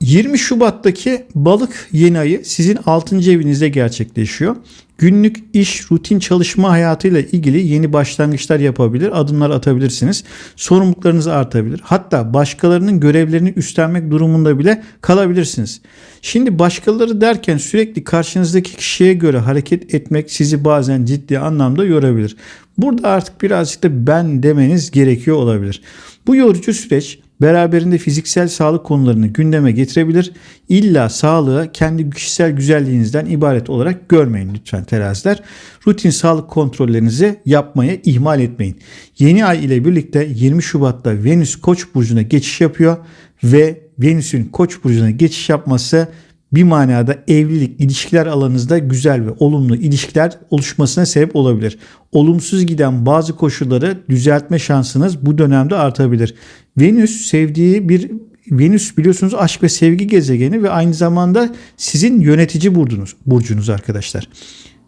20 Şubat'taki balık yeni ayı sizin 6. evinizde gerçekleşiyor. Günlük iş, rutin çalışma hayatıyla ilgili yeni başlangıçlar yapabilir, adımlar atabilirsiniz. Sorumluluklarınız artabilir. Hatta başkalarının görevlerini üstlenmek durumunda bile kalabilirsiniz. Şimdi başkaları derken sürekli karşınızdaki kişiye göre hareket etmek sizi bazen ciddi anlamda yorabilir. Burada artık birazcık da ben demeniz gerekiyor olabilir. Bu yorucu süreç beraberinde fiziksel sağlık konularını gündeme getirebilir. İlla sağlığı kendi kişisel güzelliğinizden ibaret olarak görmeyin lütfen teraziler. Rutin sağlık kontrollerinizi yapmaya ihmal etmeyin. Yeni ay ile birlikte 20 Şubat'ta Venüs Koç burcuna geçiş yapıyor ve Venüs'ün Koç burcuna geçiş yapması bir manada evlilik, ilişkiler alanınızda güzel ve olumlu ilişkiler oluşmasına sebep olabilir. Olumsuz giden bazı koşulları düzeltme şansınız bu dönemde artabilir. Venüs sevdiği bir Venüs biliyorsunuz aşk ve sevgi gezegeni ve aynı zamanda sizin yönetici burcunuz, burcunuz arkadaşlar.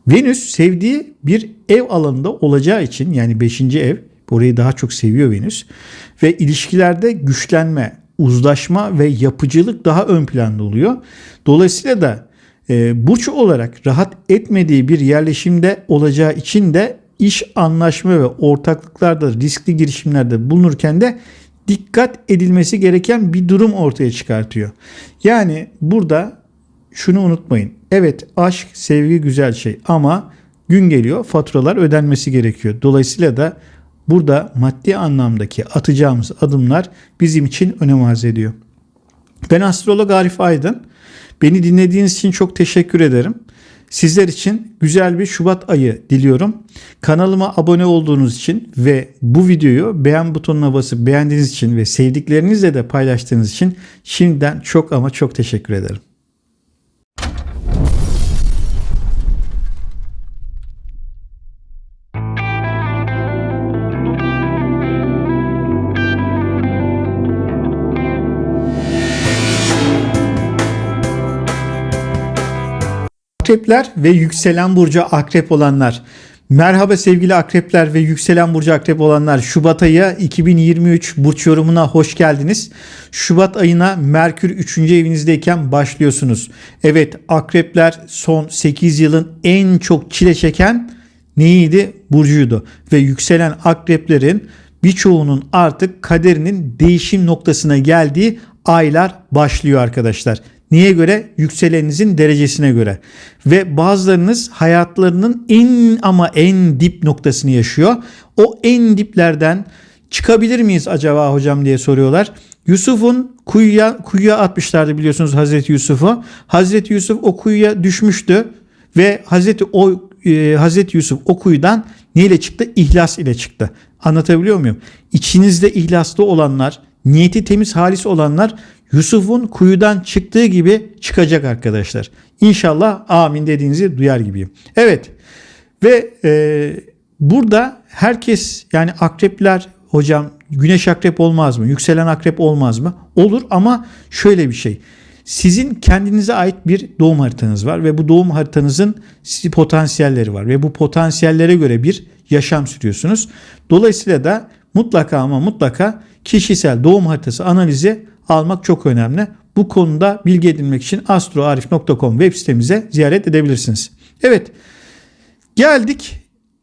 Venüs sevdiği bir ev alanında olacağı için yani 5. ev orayı daha çok seviyor Venüs ve ilişkilerde güçlenme, uzlaşma ve yapıcılık daha ön planda oluyor. Dolayısıyla da e, burç olarak rahat etmediği bir yerleşimde olacağı için de iş anlaşma ve ortaklıklarda riskli girişimlerde bulunurken de dikkat edilmesi gereken bir durum ortaya çıkartıyor. Yani burada şunu unutmayın. Evet aşk, sevgi güzel şey ama gün geliyor faturalar ödenmesi gerekiyor. Dolayısıyla da burada maddi anlamdaki atacağımız adımlar bizim için önem arz ediyor. Ben astrolog Arif Aydın. Beni dinlediğiniz için çok teşekkür ederim. Sizler için güzel bir Şubat ayı diliyorum. Kanalıma abone olduğunuz için ve bu videoyu beğen butonuna basıp beğendiğiniz için ve sevdiklerinizle de paylaştığınız için şimdiden çok ama çok teşekkür ederim. Akrepler ve yükselen burcu akrep olanlar Merhaba sevgili akrepler ve yükselen burcu akrep olanlar. Şubat ayı 2023 burç yorumuna hoş geldiniz. Şubat ayına Merkür 3. evinizdeyken başlıyorsunuz. Evet akrepler son 8 yılın en çok çile çeken neydi? Burcuydu. Ve yükselen akreplerin birçoğunun artık kaderinin değişim noktasına geldiği aylar başlıyor arkadaşlar. Niye göre? Yükselenizin derecesine göre. Ve bazılarınız hayatlarının en ama en dip noktasını yaşıyor. O en diplerden çıkabilir miyiz acaba hocam diye soruyorlar. Yusuf'un kuyuya kuyuya atmışlardı biliyorsunuz Hazreti Yusuf'u. Hazreti Yusuf o kuyuya düşmüştü ve Hazreti o e, Hazreti Yusuf o kuyudan neyle çıktı? İhlas ile çıktı. Anlatabiliyor muyum? İçinizde ihlaslı olanlar, niyeti temiz halis olanlar Yusuf'un kuyudan çıktığı gibi çıkacak arkadaşlar. İnşallah amin dediğinizi duyar gibiyim. Evet ve e, burada herkes yani akrepler hocam güneş akrep olmaz mı? Yükselen akrep olmaz mı? Olur ama şöyle bir şey. Sizin kendinize ait bir doğum haritanız var ve bu doğum haritanızın potansiyelleri var ve bu potansiyellere göre bir yaşam sürüyorsunuz. Dolayısıyla da mutlaka ama mutlaka kişisel doğum haritası analizi almak çok önemli. Bu konuda bilgi edinmek için astroarif.com web sitemize ziyaret edebilirsiniz. Evet geldik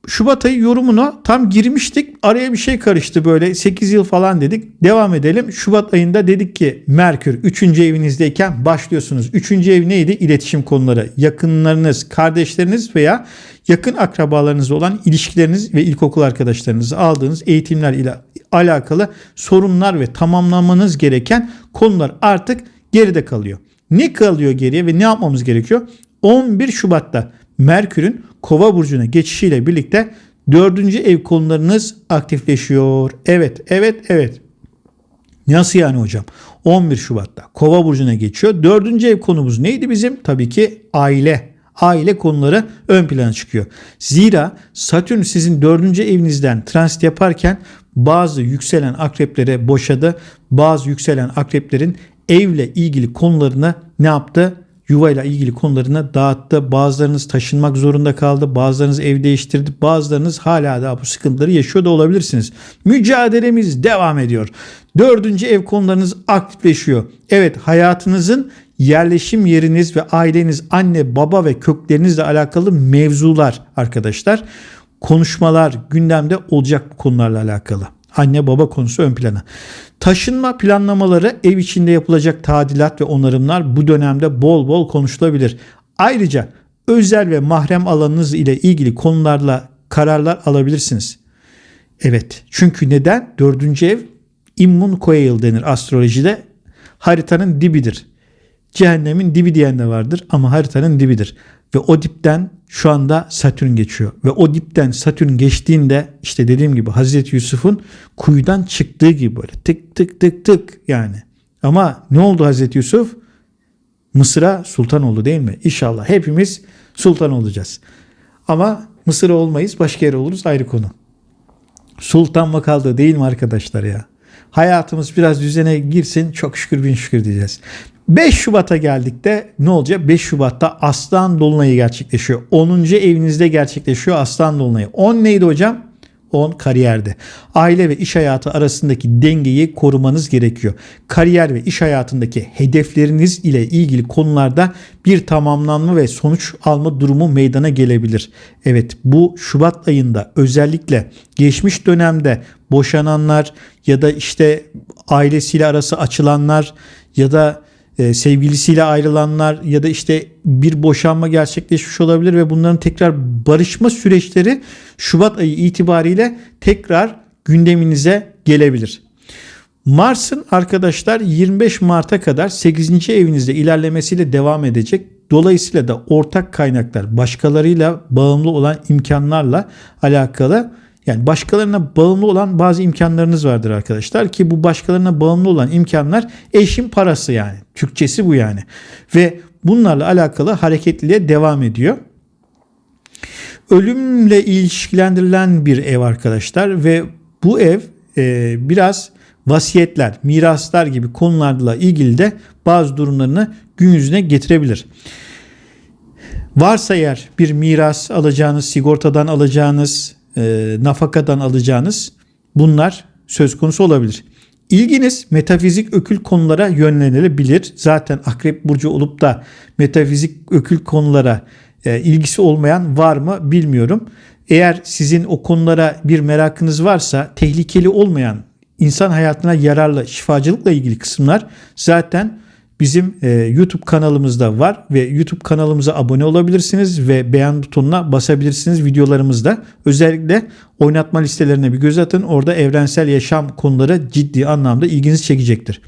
Şubat ayı yorumuna tam girmiştik. Araya bir şey karıştı böyle 8 yıl falan dedik. Devam edelim. Şubat ayında dedik ki Merkür 3. evinizdeyken başlıyorsunuz. 3. ev neydi? İletişim konuları. Yakınlarınız, kardeşleriniz veya yakın akrabalarınızla olan ilişkileriniz ve ilkokul arkadaşlarınızı aldığınız eğitimler ile alakalı sorunlar ve tamamlamanız gereken konular artık geride kalıyor. Ne kalıyor geriye ve ne yapmamız gerekiyor? 11 Şubat'ta Merkür'ün Kova burcuna geçişiyle birlikte dördüncü ev konularınız aktifleşiyor. Evet, evet, evet. Nasıl yani hocam? 11 Şubat'ta Kova burcuna geçiyor. Dördüncü ev konumuz neydi bizim? Tabii ki aile. Aile konuları ön plana çıkıyor. Zira Satürn sizin dördüncü evinizden transit yaparken bazı yükselen akreplere boşadı. Bazı yükselen akreplerin evle ilgili konularını ne yaptı? Yuvayla ilgili konularını dağıttı. Bazılarınız taşınmak zorunda kaldı. Bazılarınız ev değiştirdi. Bazılarınız hala daha bu sıkıntıları yaşıyor da olabilirsiniz. Mücadelemiz devam ediyor. Dördüncü ev konularınız aktifleşiyor. Evet hayatınızın yerleşim yeriniz ve aileniz, anne, baba ve köklerinizle alakalı mevzular arkadaşlar. Konuşmalar gündemde olacak bu konularla alakalı. Anne baba konusu ön plana. Taşınma planlamaları ev içinde yapılacak tadilat ve onarımlar bu dönemde bol bol konuşulabilir. Ayrıca özel ve mahrem alanınız ile ilgili konularla kararlar alabilirsiniz. Evet çünkü neden? Dördüncü ev immun coil denir astrolojide. Haritanın dibidir. Cehennemin dibi diyen de vardır ama haritanın dibidir. Ve o dipten şu anda Satürn geçiyor. Ve o dipten Satürn geçtiğinde işte dediğim gibi Hazreti Yusuf'un kuyudan çıktığı gibi böyle tık tık tık tık yani. Ama ne oldu Hazreti Yusuf? Mısır'a sultan oldu değil mi? İnşallah hepimiz sultan olacağız. Ama Mısır olmayız başka yere oluruz ayrı konu. Sultan mı kaldı değil mi arkadaşlar ya? Hayatımız biraz düzene girsin çok şükür bin şükür diyeceğiz. 5 Şubat'a geldik de ne olacak? 5 Şubat'ta Aslan Dolunay'ı gerçekleşiyor. 10. evinizde gerçekleşiyor Aslan Dolunay'ı. 10 neydi hocam? 10 kariyerde. Aile ve iş hayatı arasındaki dengeyi korumanız gerekiyor. Kariyer ve iş hayatındaki hedefleriniz ile ilgili konularda bir tamamlanma ve sonuç alma durumu meydana gelebilir. Evet bu Şubat ayında özellikle geçmiş dönemde boşananlar ya da işte ailesiyle arası açılanlar ya da e, sevgilisiyle ayrılanlar ya da işte bir boşanma gerçekleşmiş olabilir ve bunların tekrar barışma süreçleri Şubat ayı itibariyle tekrar gündeminize gelebilir. Mars'ın arkadaşlar 25 Mart'a kadar 8. evinizde ilerlemesiyle devam edecek. Dolayısıyla da ortak kaynaklar başkalarıyla bağımlı olan imkanlarla alakalı yani başkalarına bağımlı olan bazı imkanlarınız vardır arkadaşlar ki bu başkalarına bağımlı olan imkanlar eşin parası yani. Türkçesi bu yani. Ve bunlarla alakalı hareketliliğe devam ediyor. Ölümle ilişkilendirilen bir ev arkadaşlar ve bu ev e, biraz vasiyetler, miraslar gibi konularla ilgili de bazı durumlarını gün yüzüne getirebilir. Varsa eğer bir miras alacağınız, sigortadan alacağınız, e, nafakadan alacağınız bunlar söz konusu olabilir. İlginiz metafizik ökül konulara yönlenilebilir. Zaten akrep burcu olup da metafizik ökül konulara e, ilgisi olmayan var mı bilmiyorum. Eğer sizin o konulara bir merakınız varsa tehlikeli olmayan insan hayatına yararlı şifacılıkla ilgili kısımlar zaten bizim e, YouTube kanalımızda var ve YouTube kanalımıza abone olabilirsiniz ve beğen butonuna basabilirsiniz videolarımızda. Özellikle oynatma listelerine bir göz atın. Orada evrensel yaşam konuları ciddi anlamda ilginizi çekecektir.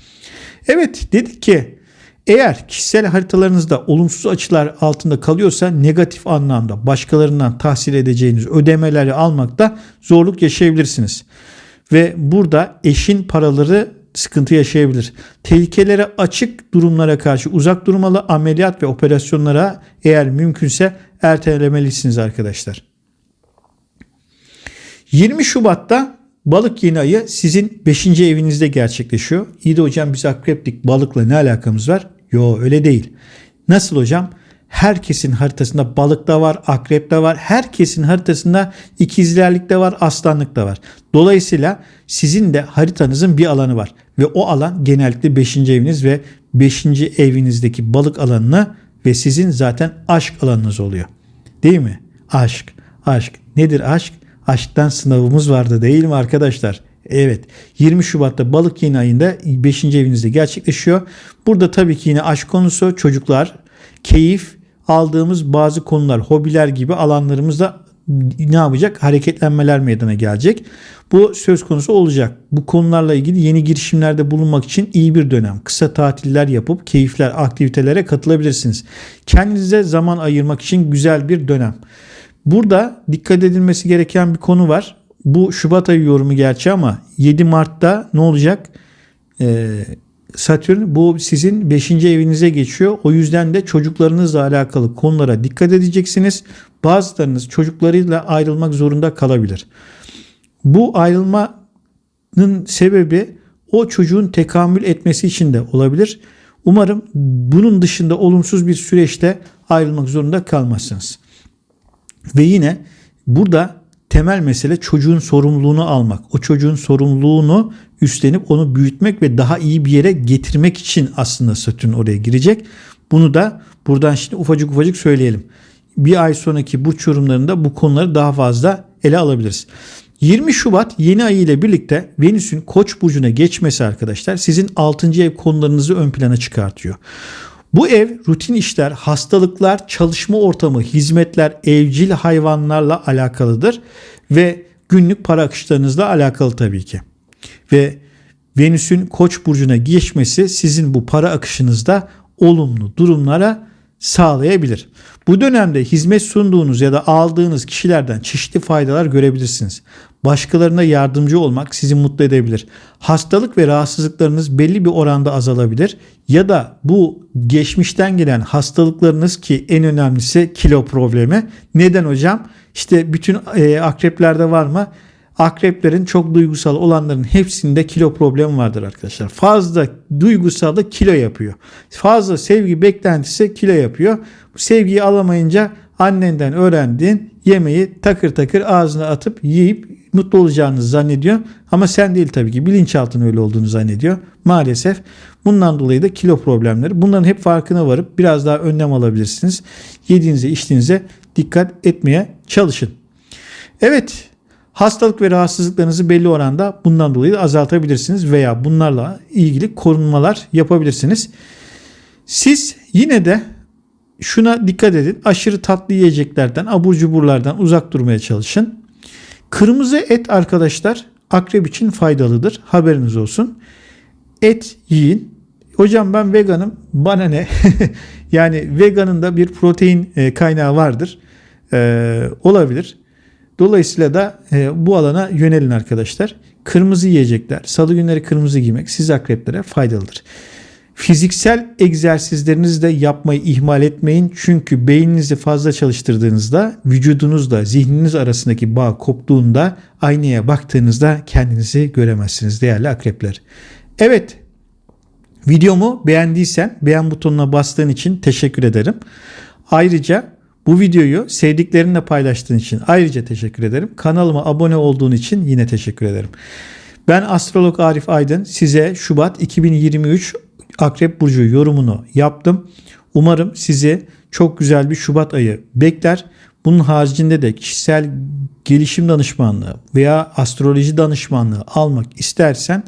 Evet dedik ki eğer kişisel haritalarınızda olumsuz açılar altında kalıyorsa negatif anlamda başkalarından tahsil edeceğiniz ödemeleri almakta zorluk yaşayabilirsiniz. Ve burada eşin paraları sıkıntı yaşayabilir. Tehlikelere açık durumlara karşı uzak durmalı ameliyat ve operasyonlara eğer mümkünse ertelemelisiniz arkadaşlar. 20 Şubat'ta balık yeni ayı sizin 5. evinizde gerçekleşiyor. İyi de hocam biz akreplik balıkla ne alakamız var? Yo öyle değil. Nasıl hocam? Herkesin haritasında balık da var, akrep de var. Herkesin haritasında ikizlerlik de var, aslanlık da var. Dolayısıyla sizin de haritanızın bir alanı var. Ve o alan genellikle 5. eviniz ve 5. evinizdeki balık alanını ve sizin zaten aşk alanınız oluyor. Değil mi? Aşk. Aşk. Nedir aşk? Aşktan sınavımız vardı değil mi arkadaşlar? Evet 20 Şubat'ta balık yeni ayında 5. evinizde gerçekleşiyor. Burada tabii ki yine aşk konusu çocuklar, keyif, aldığımız bazı konular, hobiler gibi alanlarımızda ne yapacak? Hareketlenmeler meydana gelecek. Bu söz konusu olacak. Bu konularla ilgili yeni girişimlerde bulunmak için iyi bir dönem. Kısa tatiller yapıp keyifler, aktivitelere katılabilirsiniz. Kendinize zaman ayırmak için güzel bir dönem. Burada dikkat edilmesi gereken bir konu var. Bu Şubat ayı yorumu gerçi ama 7 Mart'ta ne olacak? Ee, Satürn bu sizin 5. evinize geçiyor. O yüzden de çocuklarınızla alakalı konulara dikkat edeceksiniz. Bazılarınız çocuklarıyla ayrılmak zorunda kalabilir. Bu ayrılmanın sebebi o çocuğun tekamül etmesi için de olabilir. Umarım bunun dışında olumsuz bir süreçte ayrılmak zorunda kalmazsınız. Ve yine burada temel mesele çocuğun sorumluluğunu almak. O çocuğun sorumluluğunu üstlenip onu büyütmek ve daha iyi bir yere getirmek için aslında Satürn oraya girecek. Bunu da buradan şimdi ufacık ufacık söyleyelim. Bir ay sonraki burç yorumlarında bu konuları daha fazla ele alabiliriz. 20 Şubat yeni ayı ile birlikte Venüs'ün Koç burcuna geçmesi arkadaşlar sizin 6. ev konularınızı ön plana çıkartıyor. Bu ev rutin işler, hastalıklar, çalışma ortamı, hizmetler, evcil hayvanlarla alakalıdır ve günlük para akışlarınızla alakalı tabii ki. Ve Venüs'ün Koç burcuna geçmesi sizin bu para akışınızda olumlu durumlara sağlayabilir. Bu dönemde hizmet sunduğunuz ya da aldığınız kişilerden çeşitli faydalar görebilirsiniz. Başkalarına yardımcı olmak sizi mutlu edebilir. Hastalık ve rahatsızlıklarınız belli bir oranda azalabilir ya da bu geçmişten gelen hastalıklarınız ki en önemlisi kilo problemi. Neden hocam? İşte bütün e, akreplerde var mı? Akreplerin çok duygusal olanların hepsinde kilo problemi vardır arkadaşlar. Fazla duygusalı kilo yapıyor. Fazla sevgi beklentisi kilo yapıyor. Sevgiyi alamayınca annenden öğrendiğin yemeği takır takır ağzına atıp yiyip mutlu olacağınızı zannediyor. Ama sen değil tabii ki bilinçaltın öyle olduğunu zannediyor. Maalesef bundan dolayı da kilo problemleri. Bunların hep farkına varıp biraz daha önlem alabilirsiniz. Yediğinize içtiğinize dikkat etmeye çalışın. Evet hastalık ve rahatsızlıklarınızı belli oranda bundan dolayı azaltabilirsiniz veya bunlarla ilgili korunmalar yapabilirsiniz. Siz yine de şuna dikkat edin. Aşırı tatlı yiyeceklerden, abur cuburlardan uzak durmaya çalışın. Kırmızı et arkadaşlar akrep için faydalıdır. Haberiniz olsun. Et yiyin. Hocam ben veganım. Bana ne? yani veganın da bir protein e, kaynağı vardır. Ee, olabilir. Dolayısıyla da e, bu alana yönelin arkadaşlar. Kırmızı yiyecekler, salı günleri kırmızı giymek siz akreplere faydalıdır. Fiziksel egzersizlerinizi de yapmayı ihmal etmeyin. Çünkü beyninizi fazla çalıştırdığınızda vücudunuzla zihniniz arasındaki bağ koptuğunda aynaya baktığınızda kendinizi göremezsiniz değerli akrepler. Evet videomu beğendiysen beğen butonuna bastığın için teşekkür ederim. Ayrıca Bu videoyu sevdiklerinle paylaştığın için ayrıca teşekkür ederim. Kanalıma abone olduğun için yine teşekkür ederim. Ben astrolog Arif Aydın size Şubat 2023 Akrep Burcu yorumunu yaptım. Umarım sizi çok güzel bir Şubat ayı bekler. Bunun haricinde de kişisel gelişim danışmanlığı veya astroloji danışmanlığı almak istersen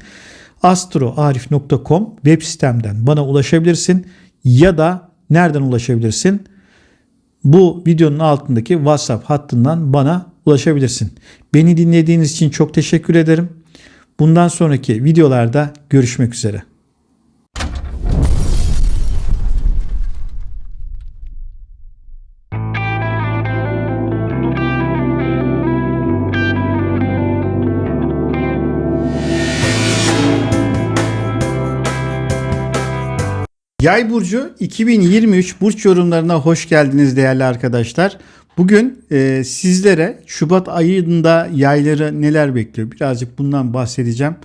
astroarif.com web sitemden bana ulaşabilirsin ya da nereden ulaşabilirsin? Bu videonun altındaki WhatsApp hattından bana ulaşabilirsin. Beni dinlediğiniz için çok teşekkür ederim. Bundan sonraki videolarda görüşmek üzere. Yay burcu 2023 burç yorumlarına hoş geldiniz değerli arkadaşlar. Bugün e, sizlere Şubat ayında yayları neler bekliyor birazcık bundan bahsedeceğim.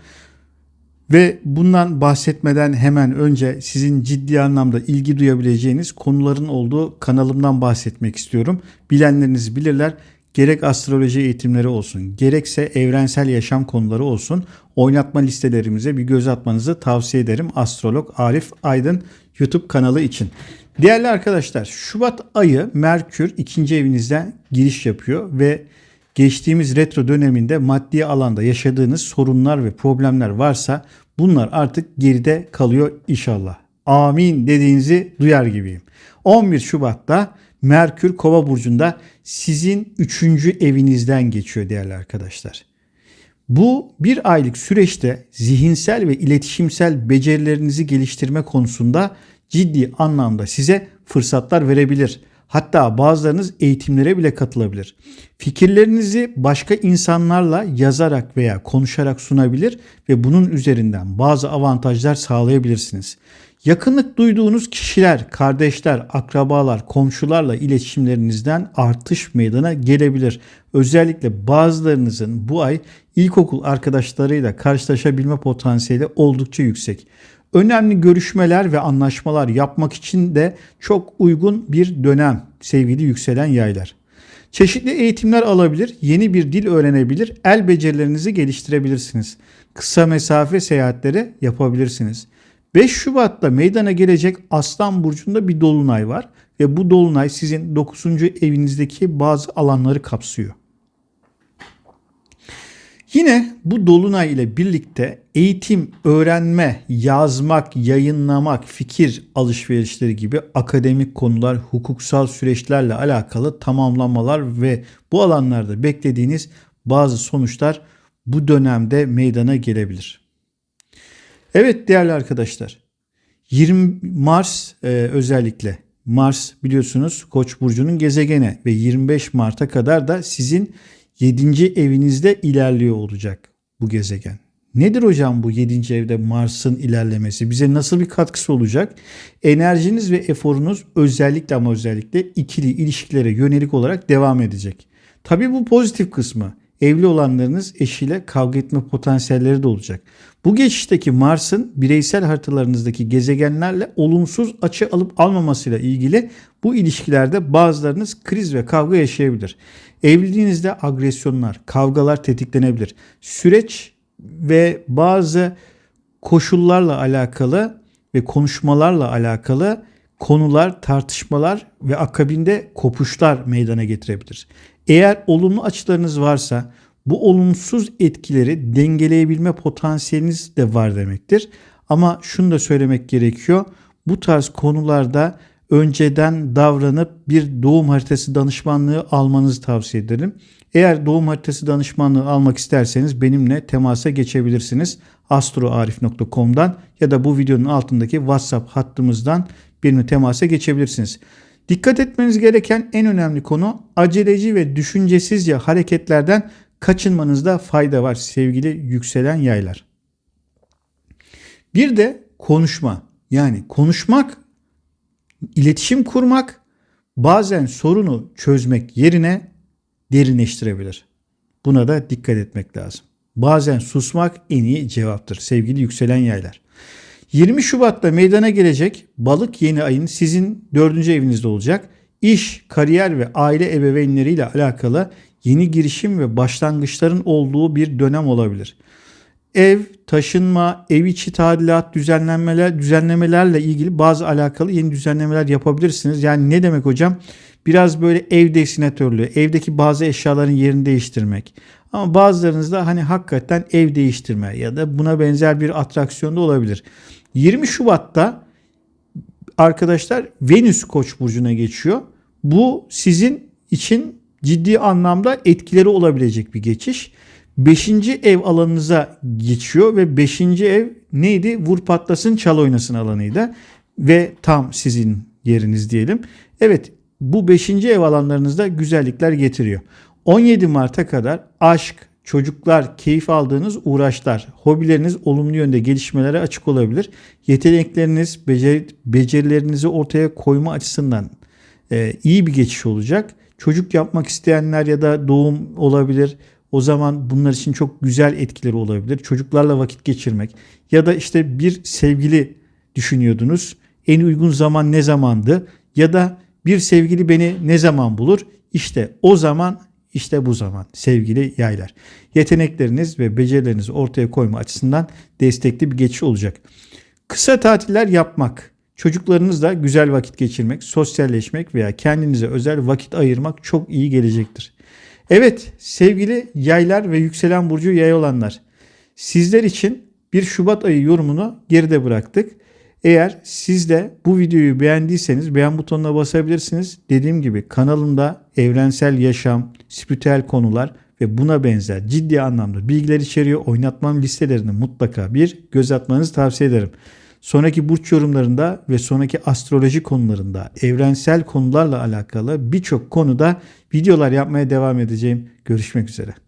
Ve bundan bahsetmeden hemen önce sizin ciddi anlamda ilgi duyabileceğiniz konuların olduğu kanalımdan bahsetmek istiyorum. Bilenleriniz bilirler. Gerek astroloji eğitimleri olsun, gerekse evrensel yaşam konuları olsun oynatma listelerimize bir göz atmanızı tavsiye ederim. Astrolog Arif Aydın YouTube kanalı için. Değerli arkadaşlar Şubat ayı Merkür ikinci evinizden giriş yapıyor ve geçtiğimiz retro döneminde maddi alanda yaşadığınız sorunlar ve problemler varsa bunlar artık geride kalıyor inşallah. Amin dediğinizi duyar gibiyim. 11 Şubat'ta Merkür Kova burcunda sizin 3. evinizden geçiyor değerli arkadaşlar. Bu bir aylık süreçte zihinsel ve iletişimsel becerilerinizi geliştirme konusunda ciddi anlamda size fırsatlar verebilir. Hatta bazılarınız eğitimlere bile katılabilir. Fikirlerinizi başka insanlarla yazarak veya konuşarak sunabilir ve bunun üzerinden bazı avantajlar sağlayabilirsiniz. Yakınlık duyduğunuz kişiler, kardeşler, akrabalar, komşularla iletişimlerinizden artış meydana gelebilir. Özellikle bazılarınızın bu ay ilkokul arkadaşlarıyla karşılaşabilme potansiyeli oldukça yüksek. Önemli görüşmeler ve anlaşmalar yapmak için de çok uygun bir dönem sevgili yükselen yaylar. Çeşitli eğitimler alabilir, yeni bir dil öğrenebilir, el becerilerinizi geliştirebilirsiniz. Kısa mesafe seyahatleri yapabilirsiniz. 5 Şubat'ta meydana gelecek Aslan Burcu'nda bir dolunay var ve bu dolunay sizin 9. evinizdeki bazı alanları kapsıyor. Yine bu dolunay ile birlikte eğitim, öğrenme, yazmak, yayınlamak, fikir alışverişleri gibi akademik konular, hukuksal süreçlerle alakalı tamamlamalar ve bu alanlarda beklediğiniz bazı sonuçlar bu dönemde meydana gelebilir. Evet değerli arkadaşlar 20 Mars e, özellikle Mars biliyorsunuz Koç burcunun gezegeni ve 25 Mart'a kadar da sizin 7. evinizde ilerliyor olacak bu gezegen. Nedir hocam bu 7. evde Mars'ın ilerlemesi? Bize nasıl bir katkısı olacak? Enerjiniz ve eforunuz özellikle ama özellikle ikili ilişkilere yönelik olarak devam edecek. Tabii bu pozitif kısmı. Evli olanlarınız eşiyle kavga etme potansiyelleri de olacak. Bu geçişteki Mars'ın bireysel haritalarınızdaki gezegenlerle olumsuz açı alıp almamasıyla ilgili bu ilişkilerde bazılarınız kriz ve kavga yaşayabilir. Evliliğinizde agresyonlar, kavgalar tetiklenebilir. Süreç ve bazı koşullarla alakalı ve konuşmalarla alakalı konular, tartışmalar ve akabinde kopuşlar meydana getirebilir. Eğer olumlu açılarınız varsa bu olumsuz etkileri dengeleyebilme potansiyeliniz de var demektir. Ama şunu da söylemek gerekiyor. Bu tarz konularda önceden davranıp bir doğum haritası danışmanlığı almanızı tavsiye ederim. Eğer doğum haritası danışmanlığı almak isterseniz benimle temasa geçebilirsiniz. astroarif.com'dan ya da bu videonun altındaki WhatsApp hattımızdan benimle temasa geçebilirsiniz. Dikkat etmeniz gereken en önemli konu aceleci ve düşüncesizce hareketlerden kaçınmanızda fayda var sevgili yükselen yaylar. Bir de konuşma. Yani konuşmak, iletişim kurmak bazen sorunu çözmek yerine derinleştirebilir. Buna da dikkat etmek lazım. Bazen susmak en iyi cevaptır sevgili yükselen yaylar. 20 Şubat'ta meydana gelecek balık yeni ayın sizin dördüncü evinizde olacak. iş, kariyer ve aile ebeveynleriyle alakalı yeni girişim ve başlangıçların olduğu bir dönem olabilir. Ev, taşınma, ev içi tadilat, düzenlemeler, düzenlemelerle ilgili bazı alakalı yeni düzenlemeler yapabilirsiniz. Yani ne demek hocam? Biraz böyle ev desinatörlüğü, evdeki bazı eşyaların yerini değiştirmek. Ama bazılarınızda hani hakikaten ev değiştirme ya da buna benzer bir atraksiyon da olabilir. 20 Şubat'ta arkadaşlar Venüs Koç burcuna geçiyor. Bu sizin için ciddi anlamda etkileri olabilecek bir geçiş. 5. ev alanınıza geçiyor ve 5. ev neydi? Vur patlasın çal oynasın alanıydı ve tam sizin yeriniz diyelim. Evet bu 5. ev alanlarınızda güzellikler getiriyor. 17 Mart'a kadar aşk, çocuklar, keyif aldığınız uğraşlar, hobileriniz olumlu yönde gelişmelere açık olabilir. Yetenekleriniz, beceri, becerilerinizi ortaya koyma açısından e, iyi bir geçiş olacak. Çocuk yapmak isteyenler ya da doğum olabilir. O zaman bunlar için çok güzel etkileri olabilir. Çocuklarla vakit geçirmek ya da işte bir sevgili düşünüyordunuz. En uygun zaman ne zamandı? Ya da bir sevgili beni ne zaman bulur? İşte o zaman işte bu zaman sevgili yaylar. Yetenekleriniz ve becerilerinizi ortaya koyma açısından destekli bir geçiş olacak. Kısa tatiller yapmak, çocuklarınızla güzel vakit geçirmek, sosyalleşmek veya kendinize özel vakit ayırmak çok iyi gelecektir. Evet sevgili yaylar ve yükselen burcu yay olanlar. Sizler için bir Şubat ayı yorumunu geride bıraktık. Eğer siz de bu videoyu beğendiyseniz beğen butonuna basabilirsiniz. Dediğim gibi kanalımda evrensel yaşam, spiritüel konular ve buna benzer ciddi anlamda bilgiler içeriyor. Oynatmam listelerini mutlaka bir göz atmanızı tavsiye ederim. Sonraki burç yorumlarında ve sonraki astroloji konularında evrensel konularla alakalı birçok konuda videolar yapmaya devam edeceğim. Görüşmek üzere.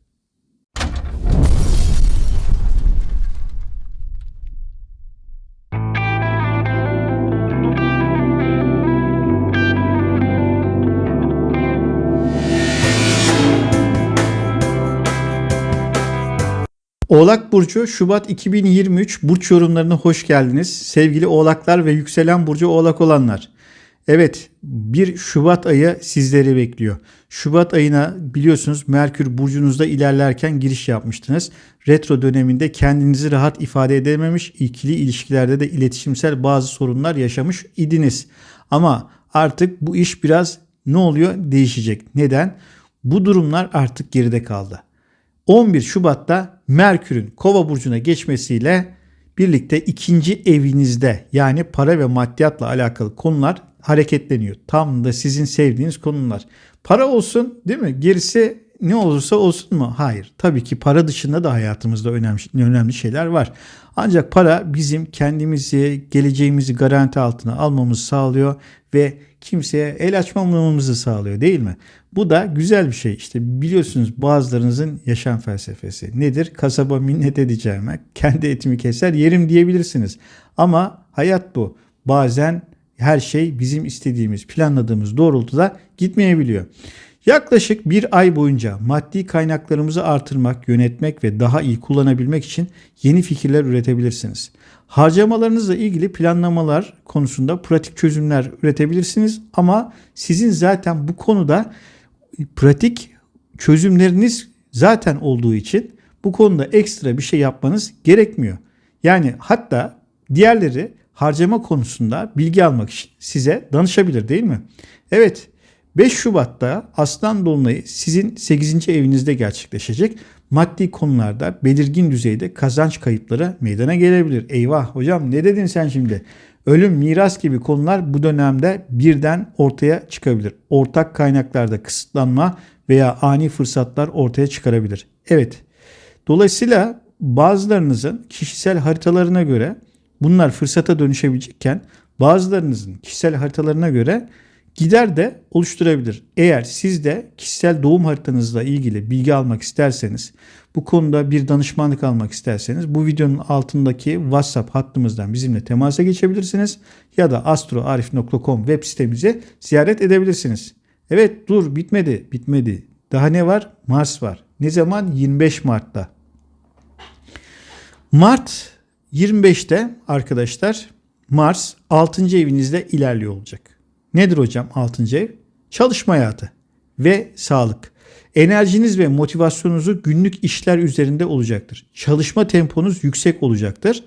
Oğlak Burcu Şubat 2023 burç yorumlarına hoş geldiniz. Sevgili oğlaklar ve yükselen burcu oğlak olanlar. Evet bir Şubat ayı sizleri bekliyor. Şubat ayına biliyorsunuz Merkür burcunuzda ilerlerken giriş yapmıştınız. Retro döneminde kendinizi rahat ifade edememiş, ikili ilişkilerde de iletişimsel bazı sorunlar yaşamış idiniz. Ama artık bu iş biraz ne oluyor değişecek. Neden? Bu durumlar artık geride kaldı. 11 Şubat'ta Merkür'ün Kova burcuna geçmesiyle birlikte ikinci evinizde yani para ve maddiyatla alakalı konular hareketleniyor. Tam da sizin sevdiğiniz konular. Para olsun değil mi? Gerisi ne olursa olsun mu? Hayır. Tabii ki para dışında da hayatımızda önemli, önemli şeyler var. Ancak para bizim kendimizi, geleceğimizi garanti altına almamızı sağlıyor ve kimseye el açmamamızı sağlıyor değil mi? Bu da güzel bir şey. İşte biliyorsunuz bazılarınızın yaşam felsefesi nedir? Kasaba minnet edeceğime kendi etimi keser yerim diyebilirsiniz. Ama hayat bu. Bazen her şey bizim istediğimiz, planladığımız doğrultuda gitmeyebiliyor. Yaklaşık bir ay boyunca maddi kaynaklarımızı artırmak, yönetmek ve daha iyi kullanabilmek için yeni fikirler üretebilirsiniz. Harcamalarınızla ilgili planlamalar konusunda pratik çözümler üretebilirsiniz ama sizin zaten bu konuda pratik çözümleriniz zaten olduğu için bu konuda ekstra bir şey yapmanız gerekmiyor. Yani hatta diğerleri harcama konusunda bilgi almak için size danışabilir değil mi? Evet 5 Şubat'ta Aslan Dolunay'ı sizin 8. evinizde gerçekleşecek. Maddi konularda belirgin düzeyde kazanç kayıpları meydana gelebilir. Eyvah hocam ne dedin sen şimdi? Ölüm, miras gibi konular bu dönemde birden ortaya çıkabilir. Ortak kaynaklarda kısıtlanma veya ani fırsatlar ortaya çıkarabilir. Evet. Dolayısıyla bazılarınızın kişisel haritalarına göre bunlar fırsata dönüşebilecekken bazılarınızın kişisel haritalarına göre gider de oluşturabilir. Eğer siz de kişisel doğum haritanızla ilgili bilgi almak isterseniz, bu konuda bir danışmanlık almak isterseniz bu videonun altındaki WhatsApp hattımızdan bizimle temasa geçebilirsiniz ya da astroarif.com web sitemizi ziyaret edebilirsiniz. Evet dur bitmedi bitmedi. Daha ne var? Mars var. Ne zaman? 25 Mart'ta. Mart 25'te arkadaşlar Mars 6. evinizde ilerliyor olacak. Nedir hocam 6. ev? çalışma hayatı ve sağlık. Enerjiniz ve motivasyonunuzu günlük işler üzerinde olacaktır. Çalışma temponuz yüksek olacaktır.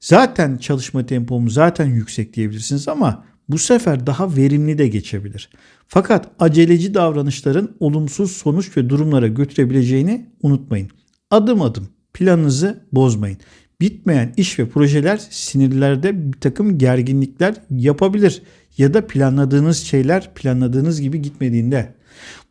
Zaten çalışma tempomuz zaten yüksek diyebilirsiniz ama bu sefer daha verimli de geçebilir. Fakat aceleci davranışların olumsuz sonuç ve durumlara götürebileceğini unutmayın. Adım adım planınızı bozmayın. Bitmeyen iş ve projeler sinirlerde bir takım gerginlikler yapabilir ya da planladığınız şeyler planladığınız gibi gitmediğinde.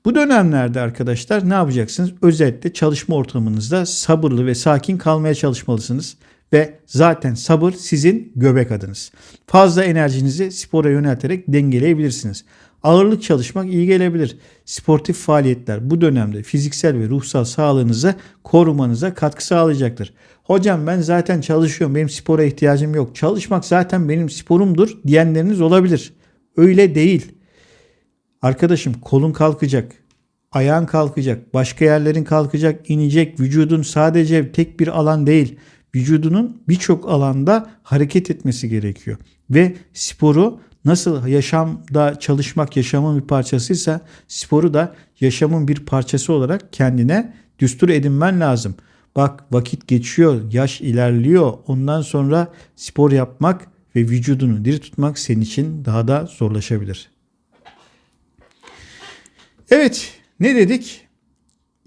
Bu dönemlerde arkadaşlar ne yapacaksınız? Özellikle çalışma ortamınızda sabırlı ve sakin kalmaya çalışmalısınız ve zaten sabır sizin göbek adınız. Fazla enerjinizi spora yönelterek dengeleyebilirsiniz. Ağırlık çalışmak iyi gelebilir. Sportif faaliyetler bu dönemde fiziksel ve ruhsal sağlığınızı korumanıza katkı sağlayacaktır. Hocam ben zaten çalışıyorum benim spora ihtiyacım yok. Çalışmak zaten benim sporumdur diyenleriniz olabilir. Öyle değil. Arkadaşım kolun kalkacak, ayağın kalkacak, başka yerlerin kalkacak, inecek. Vücudun sadece tek bir alan değil vücudunun birçok alanda hareket etmesi gerekiyor. Ve sporu nasıl yaşamda çalışmak yaşamın bir parçasıysa sporu da yaşamın bir parçası olarak kendine düstur edinmen lazım. Bak vakit geçiyor, yaş ilerliyor. Ondan sonra spor yapmak ve vücudunu diri tutmak senin için daha da zorlaşabilir. Evet, ne dedik?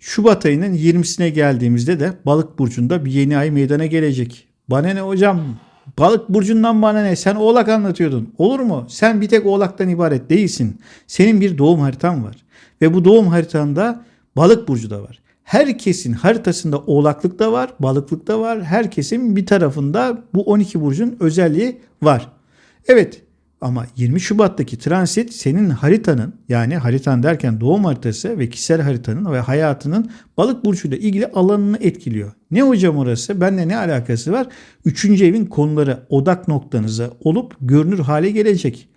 Şubat ayının 20'sine geldiğimizde de balık burcunda bir yeni ay meydana gelecek. Bana ne hocam? Balık burcundan bana ne? Sen oğlak anlatıyordun. Olur mu? Sen bir tek oğlaktan ibaret değilsin. Senin bir doğum haritan var. Ve bu doğum haritanda balık burcu da var. Herkesin haritasında oğlaklık da var, balıklık da var. Herkesin bir tarafında bu 12 burcun özelliği var. Evet ama 20 Şubat'taki transit senin haritanın yani haritan derken doğum haritası ve kişisel haritanın ve hayatının balık burcuyla ilgili alanını etkiliyor. Ne hocam orası? Benle ne alakası var? Üçüncü evin konuları odak noktanıza olup görünür hale gelecek.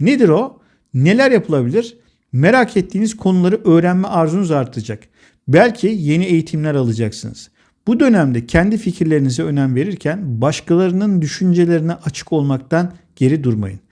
Nedir o? Neler yapılabilir? Merak ettiğiniz konuları öğrenme arzunuz artacak. Belki yeni eğitimler alacaksınız. Bu dönemde kendi fikirlerinize önem verirken başkalarının düşüncelerine açık olmaktan geri durmayın.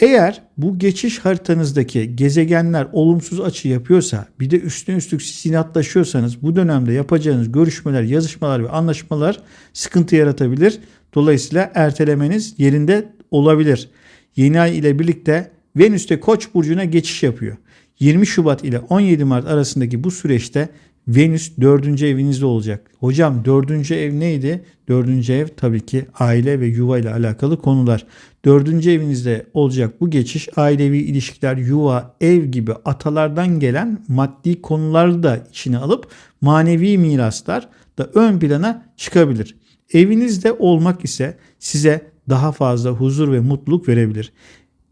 Eğer bu geçiş haritanızdaki gezegenler olumsuz açı yapıyorsa bir de üstüne üstlük siz inatlaşıyorsanız bu dönemde yapacağınız görüşmeler, yazışmalar ve anlaşmalar sıkıntı yaratabilir. Dolayısıyla ertelemeniz yerinde olabilir. Yeni ay ile birlikte Venüs de Koç burcuna geçiş yapıyor. 20 Şubat ile 17 Mart arasındaki bu süreçte Venüs dördüncü evinizde olacak. Hocam dördüncü ev neydi? Dördüncü ev tabii ki aile ve yuva ile alakalı konular. Dördüncü evinizde olacak bu geçiş ailevi ilişkiler, yuva, ev gibi atalardan gelen maddi konuları da içine alıp manevi miraslar da ön plana çıkabilir. Evinizde olmak ise size daha fazla huzur ve mutluluk verebilir.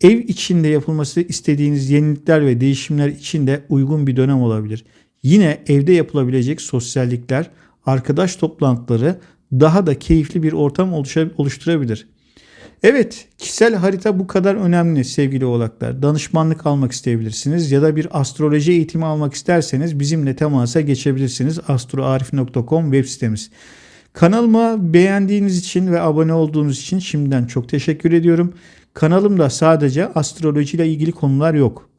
Ev içinde yapılması istediğiniz yenilikler ve değişimler için de uygun bir dönem olabilir. Yine evde yapılabilecek sosyallikler, arkadaş toplantıları daha da keyifli bir ortam oluşturabilir. Evet, kişisel harita bu kadar önemli sevgili oğlaklar. Danışmanlık almak isteyebilirsiniz ya da bir astroloji eğitimi almak isterseniz bizimle temasa geçebilirsiniz. astroarif.com web sitemiz. Kanalıma beğendiğiniz için ve abone olduğunuz için şimdiden çok teşekkür ediyorum. Kanalımda sadece astroloji ile ilgili konular yok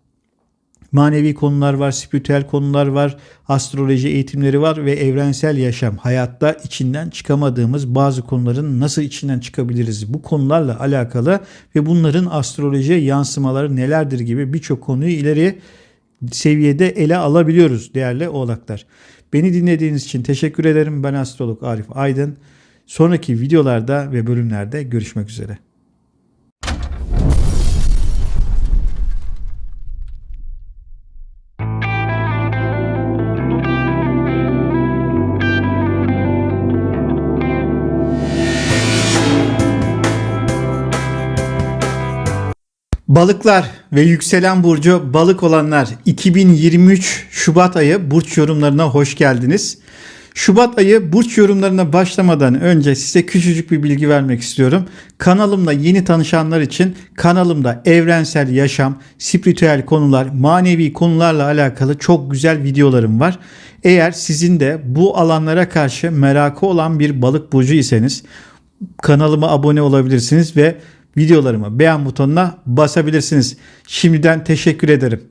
manevi konular var, spiritüel konular var, astroloji eğitimleri var ve evrensel yaşam, hayatta içinden çıkamadığımız bazı konuların nasıl içinden çıkabiliriz? Bu konularla alakalı ve bunların astrolojiye yansımaları nelerdir gibi birçok konuyu ileri seviyede ele alabiliyoruz değerli oğlaklar. Beni dinlediğiniz için teşekkür ederim. Ben astrolog Arif Aydın. Sonraki videolarda ve bölümlerde görüşmek üzere. Balıklar ve yükselen burcu balık olanlar 2023 Şubat ayı burç yorumlarına hoş geldiniz. Şubat ayı burç yorumlarına başlamadan önce size küçücük bir bilgi vermek istiyorum. Kanalımla yeni tanışanlar için kanalımda evrensel yaşam, spiritüel konular, manevi konularla alakalı çok güzel videolarım var. Eğer sizin de bu alanlara karşı merakı olan bir balık burcu iseniz kanalıma abone olabilirsiniz ve videolarımı beğen butonuna basabilirsiniz. Şimdiden teşekkür ederim.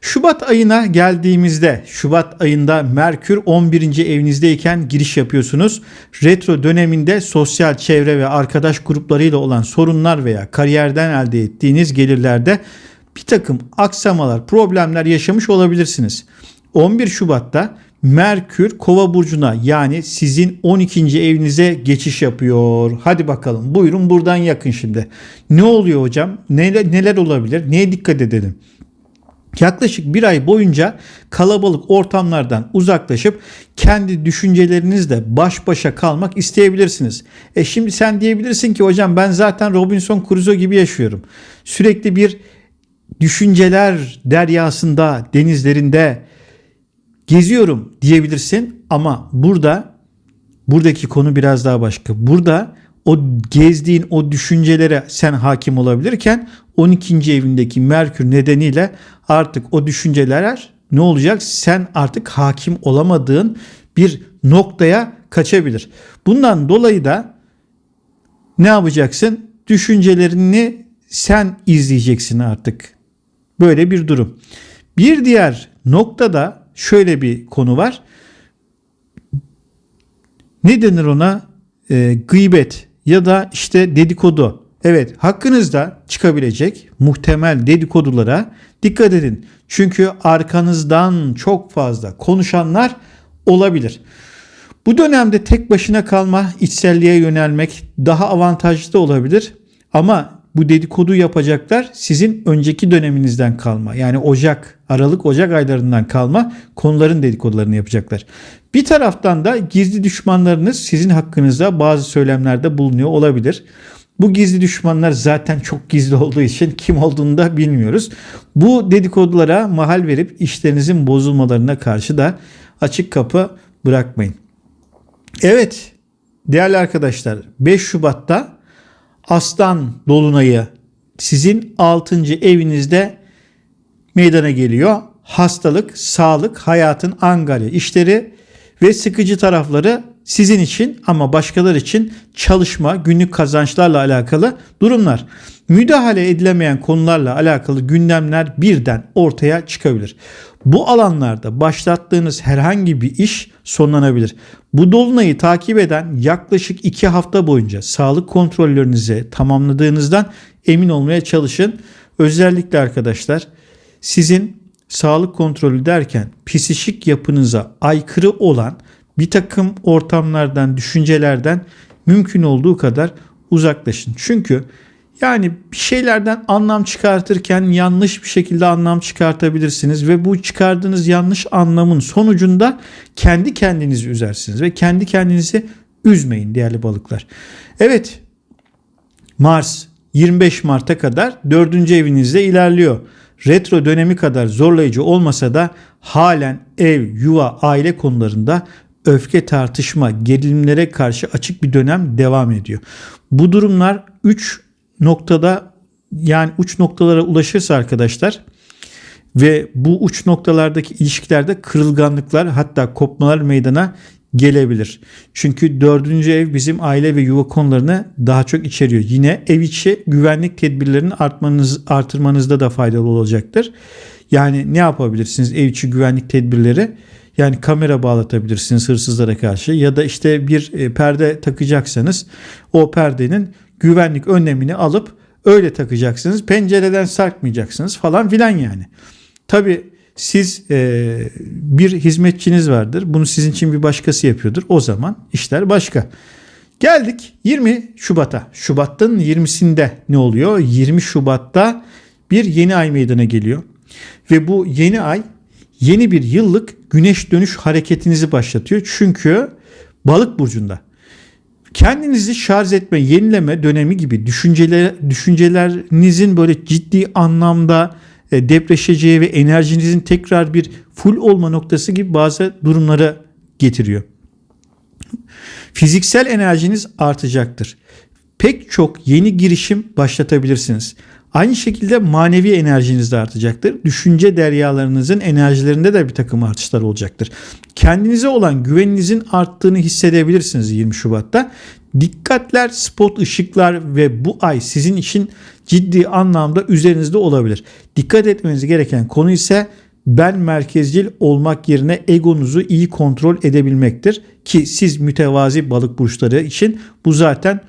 Şubat ayına geldiğimizde Şubat ayında Merkür 11. evinizdeyken giriş yapıyorsunuz. Retro döneminde sosyal çevre ve arkadaş gruplarıyla olan sorunlar veya kariyerden elde ettiğiniz gelirlerde bir takım aksamalar, problemler yaşamış olabilirsiniz. 11 Şubat'ta Merkür Kova burcuna yani sizin 12. evinize geçiş yapıyor. Hadi bakalım buyurun buradan yakın şimdi. Ne oluyor hocam? Neler, neler olabilir? Neye dikkat edelim? Yaklaşık bir ay boyunca kalabalık ortamlardan uzaklaşıp kendi düşüncelerinizle baş başa kalmak isteyebilirsiniz. E şimdi sen diyebilirsin ki hocam ben zaten Robinson Crusoe gibi yaşıyorum. Sürekli bir düşünceler deryasında, denizlerinde geziyorum diyebilirsin ama burada buradaki konu biraz daha başka. Burada o gezdiğin o düşüncelere sen hakim olabilirken 12. evindeki Merkür nedeniyle artık o düşünceler ne olacak? Sen artık hakim olamadığın bir noktaya kaçabilir. Bundan dolayı da ne yapacaksın? Düşüncelerini sen izleyeceksin artık. Böyle bir durum. Bir diğer noktada şöyle bir konu var. Ne denir ona? E, gıybet ya da işte dedikodu. Evet hakkınızda çıkabilecek muhtemel dedikodulara dikkat edin. Çünkü arkanızdan çok fazla konuşanlar olabilir. Bu dönemde tek başına kalma, içselliğe yönelmek daha avantajlı olabilir. Ama bu dedikodu yapacaklar sizin önceki döneminizden kalma. Yani Ocak, Aralık, Ocak aylarından kalma konuların dedikodularını yapacaklar. Bir taraftan da gizli düşmanlarınız sizin hakkınızda bazı söylemlerde bulunuyor olabilir. Bu gizli düşmanlar zaten çok gizli olduğu için kim olduğunu da bilmiyoruz. Bu dedikodulara mahal verip işlerinizin bozulmalarına karşı da açık kapı bırakmayın. Evet değerli arkadaşlar 5 Şubat'ta Aslan Dolunay'ı sizin 6. evinizde meydana geliyor. Hastalık, sağlık, hayatın angarya işleri ve sıkıcı tarafları sizin için ama başkalar için çalışma, günlük kazançlarla alakalı durumlar. Müdahale edilemeyen konularla alakalı gündemler birden ortaya çıkabilir. Bu alanlarda başlattığınız herhangi bir iş sonlanabilir. Bu dolunayı takip eden yaklaşık 2 hafta boyunca sağlık kontrollerinizi tamamladığınızdan emin olmaya çalışın. Özellikle arkadaşlar sizin sağlık kontrolü derken psişik yapınıza aykırı olan bir takım ortamlardan, düşüncelerden mümkün olduğu kadar uzaklaşın. Çünkü yani bir şeylerden anlam çıkartırken yanlış bir şekilde anlam çıkartabilirsiniz ve bu çıkardığınız yanlış anlamın sonucunda kendi kendinizi üzersiniz ve kendi kendinizi üzmeyin değerli balıklar. Evet Mars 25 Mart'a kadar 4. evinizde ilerliyor. Retro dönemi kadar zorlayıcı olmasa da halen ev, yuva, aile konularında öfke, tartışma, gerilimlere karşı açık bir dönem devam ediyor. Bu durumlar 3 noktada yani uç noktalara ulaşırsa arkadaşlar ve bu uç noktalardaki ilişkilerde kırılganlıklar hatta kopmalar meydana gelebilir. Çünkü dördüncü ev bizim aile ve yuva konularını daha çok içeriyor. Yine ev içi güvenlik tedbirlerini artmanız, artırmanızda da faydalı olacaktır. Yani ne yapabilirsiniz ev içi güvenlik tedbirleri? Yani kamera bağlatabilirsiniz hırsızlara karşı ya da işte bir e, perde takacaksanız o perdenin güvenlik önlemini alıp öyle takacaksınız. Pencereden sarkmayacaksınız falan filan yani. Tabi siz e, bir hizmetçiniz vardır. Bunu sizin için bir başkası yapıyordur. O zaman işler başka. Geldik 20 Şubat'a. Şubat'ın 20'sinde ne oluyor? 20 Şubat'ta bir yeni ay meydana geliyor. Ve bu yeni ay yeni bir yıllık güneş dönüş hareketinizi başlatıyor. Çünkü balık burcunda. Kendinizi şarj etme, yenileme dönemi gibi düşünceler, düşüncelerinizin böyle ciddi anlamda e, depreşeceği ve enerjinizin tekrar bir full olma noktası gibi bazı durumlara getiriyor. Fiziksel enerjiniz artacaktır. Pek çok yeni girişim başlatabilirsiniz. Aynı şekilde manevi enerjiniz de artacaktır. Düşünce deryalarınızın enerjilerinde de bir takım artışlar olacaktır. Kendinize olan güveninizin arttığını hissedebilirsiniz 20 Şubat'ta. Dikkatler, spot ışıklar ve bu ay sizin için ciddi anlamda üzerinizde olabilir. Dikkat etmeniz gereken konu ise ben merkezcil olmak yerine egonuzu iyi kontrol edebilmektir. Ki siz mütevazi balık burçları için bu zaten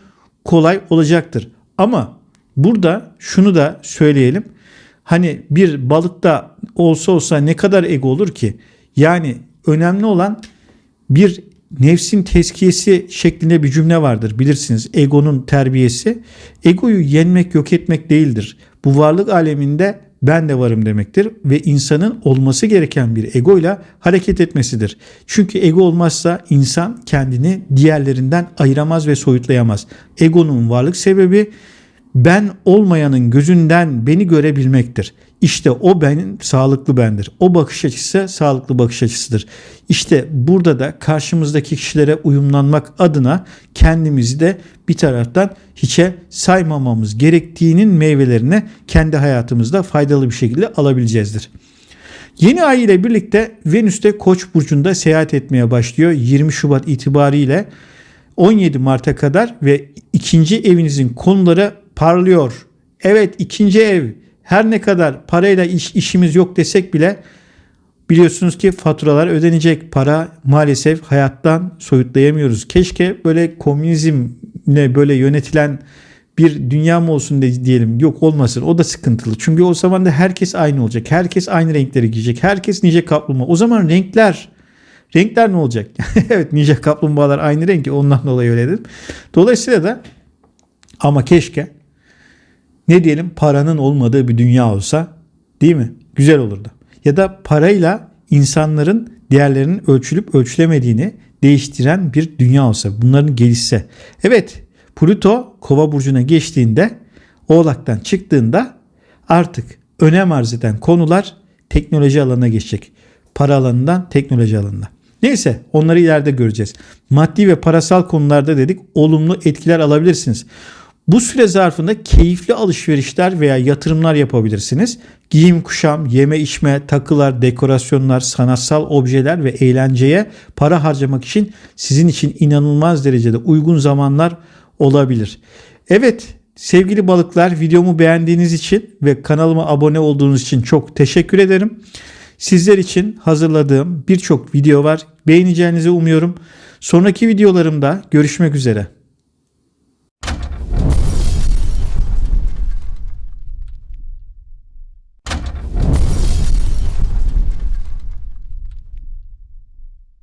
kolay olacaktır. Ama burada şunu da söyleyelim. Hani bir balıkta olsa olsa ne kadar ego olur ki? Yani önemli olan bir nefsin tezkiyesi şeklinde bir cümle vardır bilirsiniz. Egonun terbiyesi. Egoyu yenmek yok etmek değildir. Bu varlık aleminde ben de varım demektir ve insanın olması gereken bir egoyla hareket etmesidir. Çünkü ego olmazsa insan kendini diğerlerinden ayıramaz ve soyutlayamaz. Egonun varlık sebebi ben olmayanın gözünden beni görebilmektir. İşte o benim sağlıklı bendir. O bakış açısı sağlıklı bakış açısıdır. İşte burada da karşımızdaki kişilere uyumlanmak adına kendimizi de bir taraftan hiçe saymamamız gerektiğinin meyvelerini kendi hayatımızda faydalı bir şekilde alabileceğizdir. Yeni ay ile birlikte Venüs'te Koç burcunda seyahat etmeye başlıyor 20 Şubat itibariyle 17 Mart'a kadar ve ikinci evinizin konuları parlıyor. Evet ikinci ev her ne kadar parayla iş, işimiz yok desek bile biliyorsunuz ki faturalar ödenecek. Para maalesef hayattan soyutlayamıyoruz. Keşke böyle komünizmle böyle yönetilen bir dünya mı olsun diyelim. Yok olmasın. O da sıkıntılı. Çünkü o zaman da herkes aynı olacak. Herkes aynı renkleri giyecek. Herkes nice kaplumbağa. O zaman renkler renkler ne olacak? evet nice kaplumbağalar aynı renk. Ondan dolayı öyle dedim. Dolayısıyla da ama keşke ne diyelim paranın olmadığı bir dünya olsa değil mi? Güzel olurdu. Ya da parayla insanların değerlerinin ölçülüp ölçülemediğini değiştiren bir dünya olsa. Bunların gelişse. Evet Pluto kova burcuna geçtiğinde oğlaktan çıktığında artık önem arz eden konular teknoloji alanına geçecek. Para alanından teknoloji alanına. Neyse onları ileride göreceğiz. Maddi ve parasal konularda dedik olumlu etkiler alabilirsiniz. Bu süre zarfında keyifli alışverişler veya yatırımlar yapabilirsiniz. Giyim, kuşam, yeme içme, takılar, dekorasyonlar, sanatsal objeler ve eğlenceye para harcamak için sizin için inanılmaz derecede uygun zamanlar olabilir. Evet sevgili balıklar videomu beğendiğiniz için ve kanalıma abone olduğunuz için çok teşekkür ederim. Sizler için hazırladığım birçok video var. Beğeneceğinizi umuyorum. Sonraki videolarımda görüşmek üzere.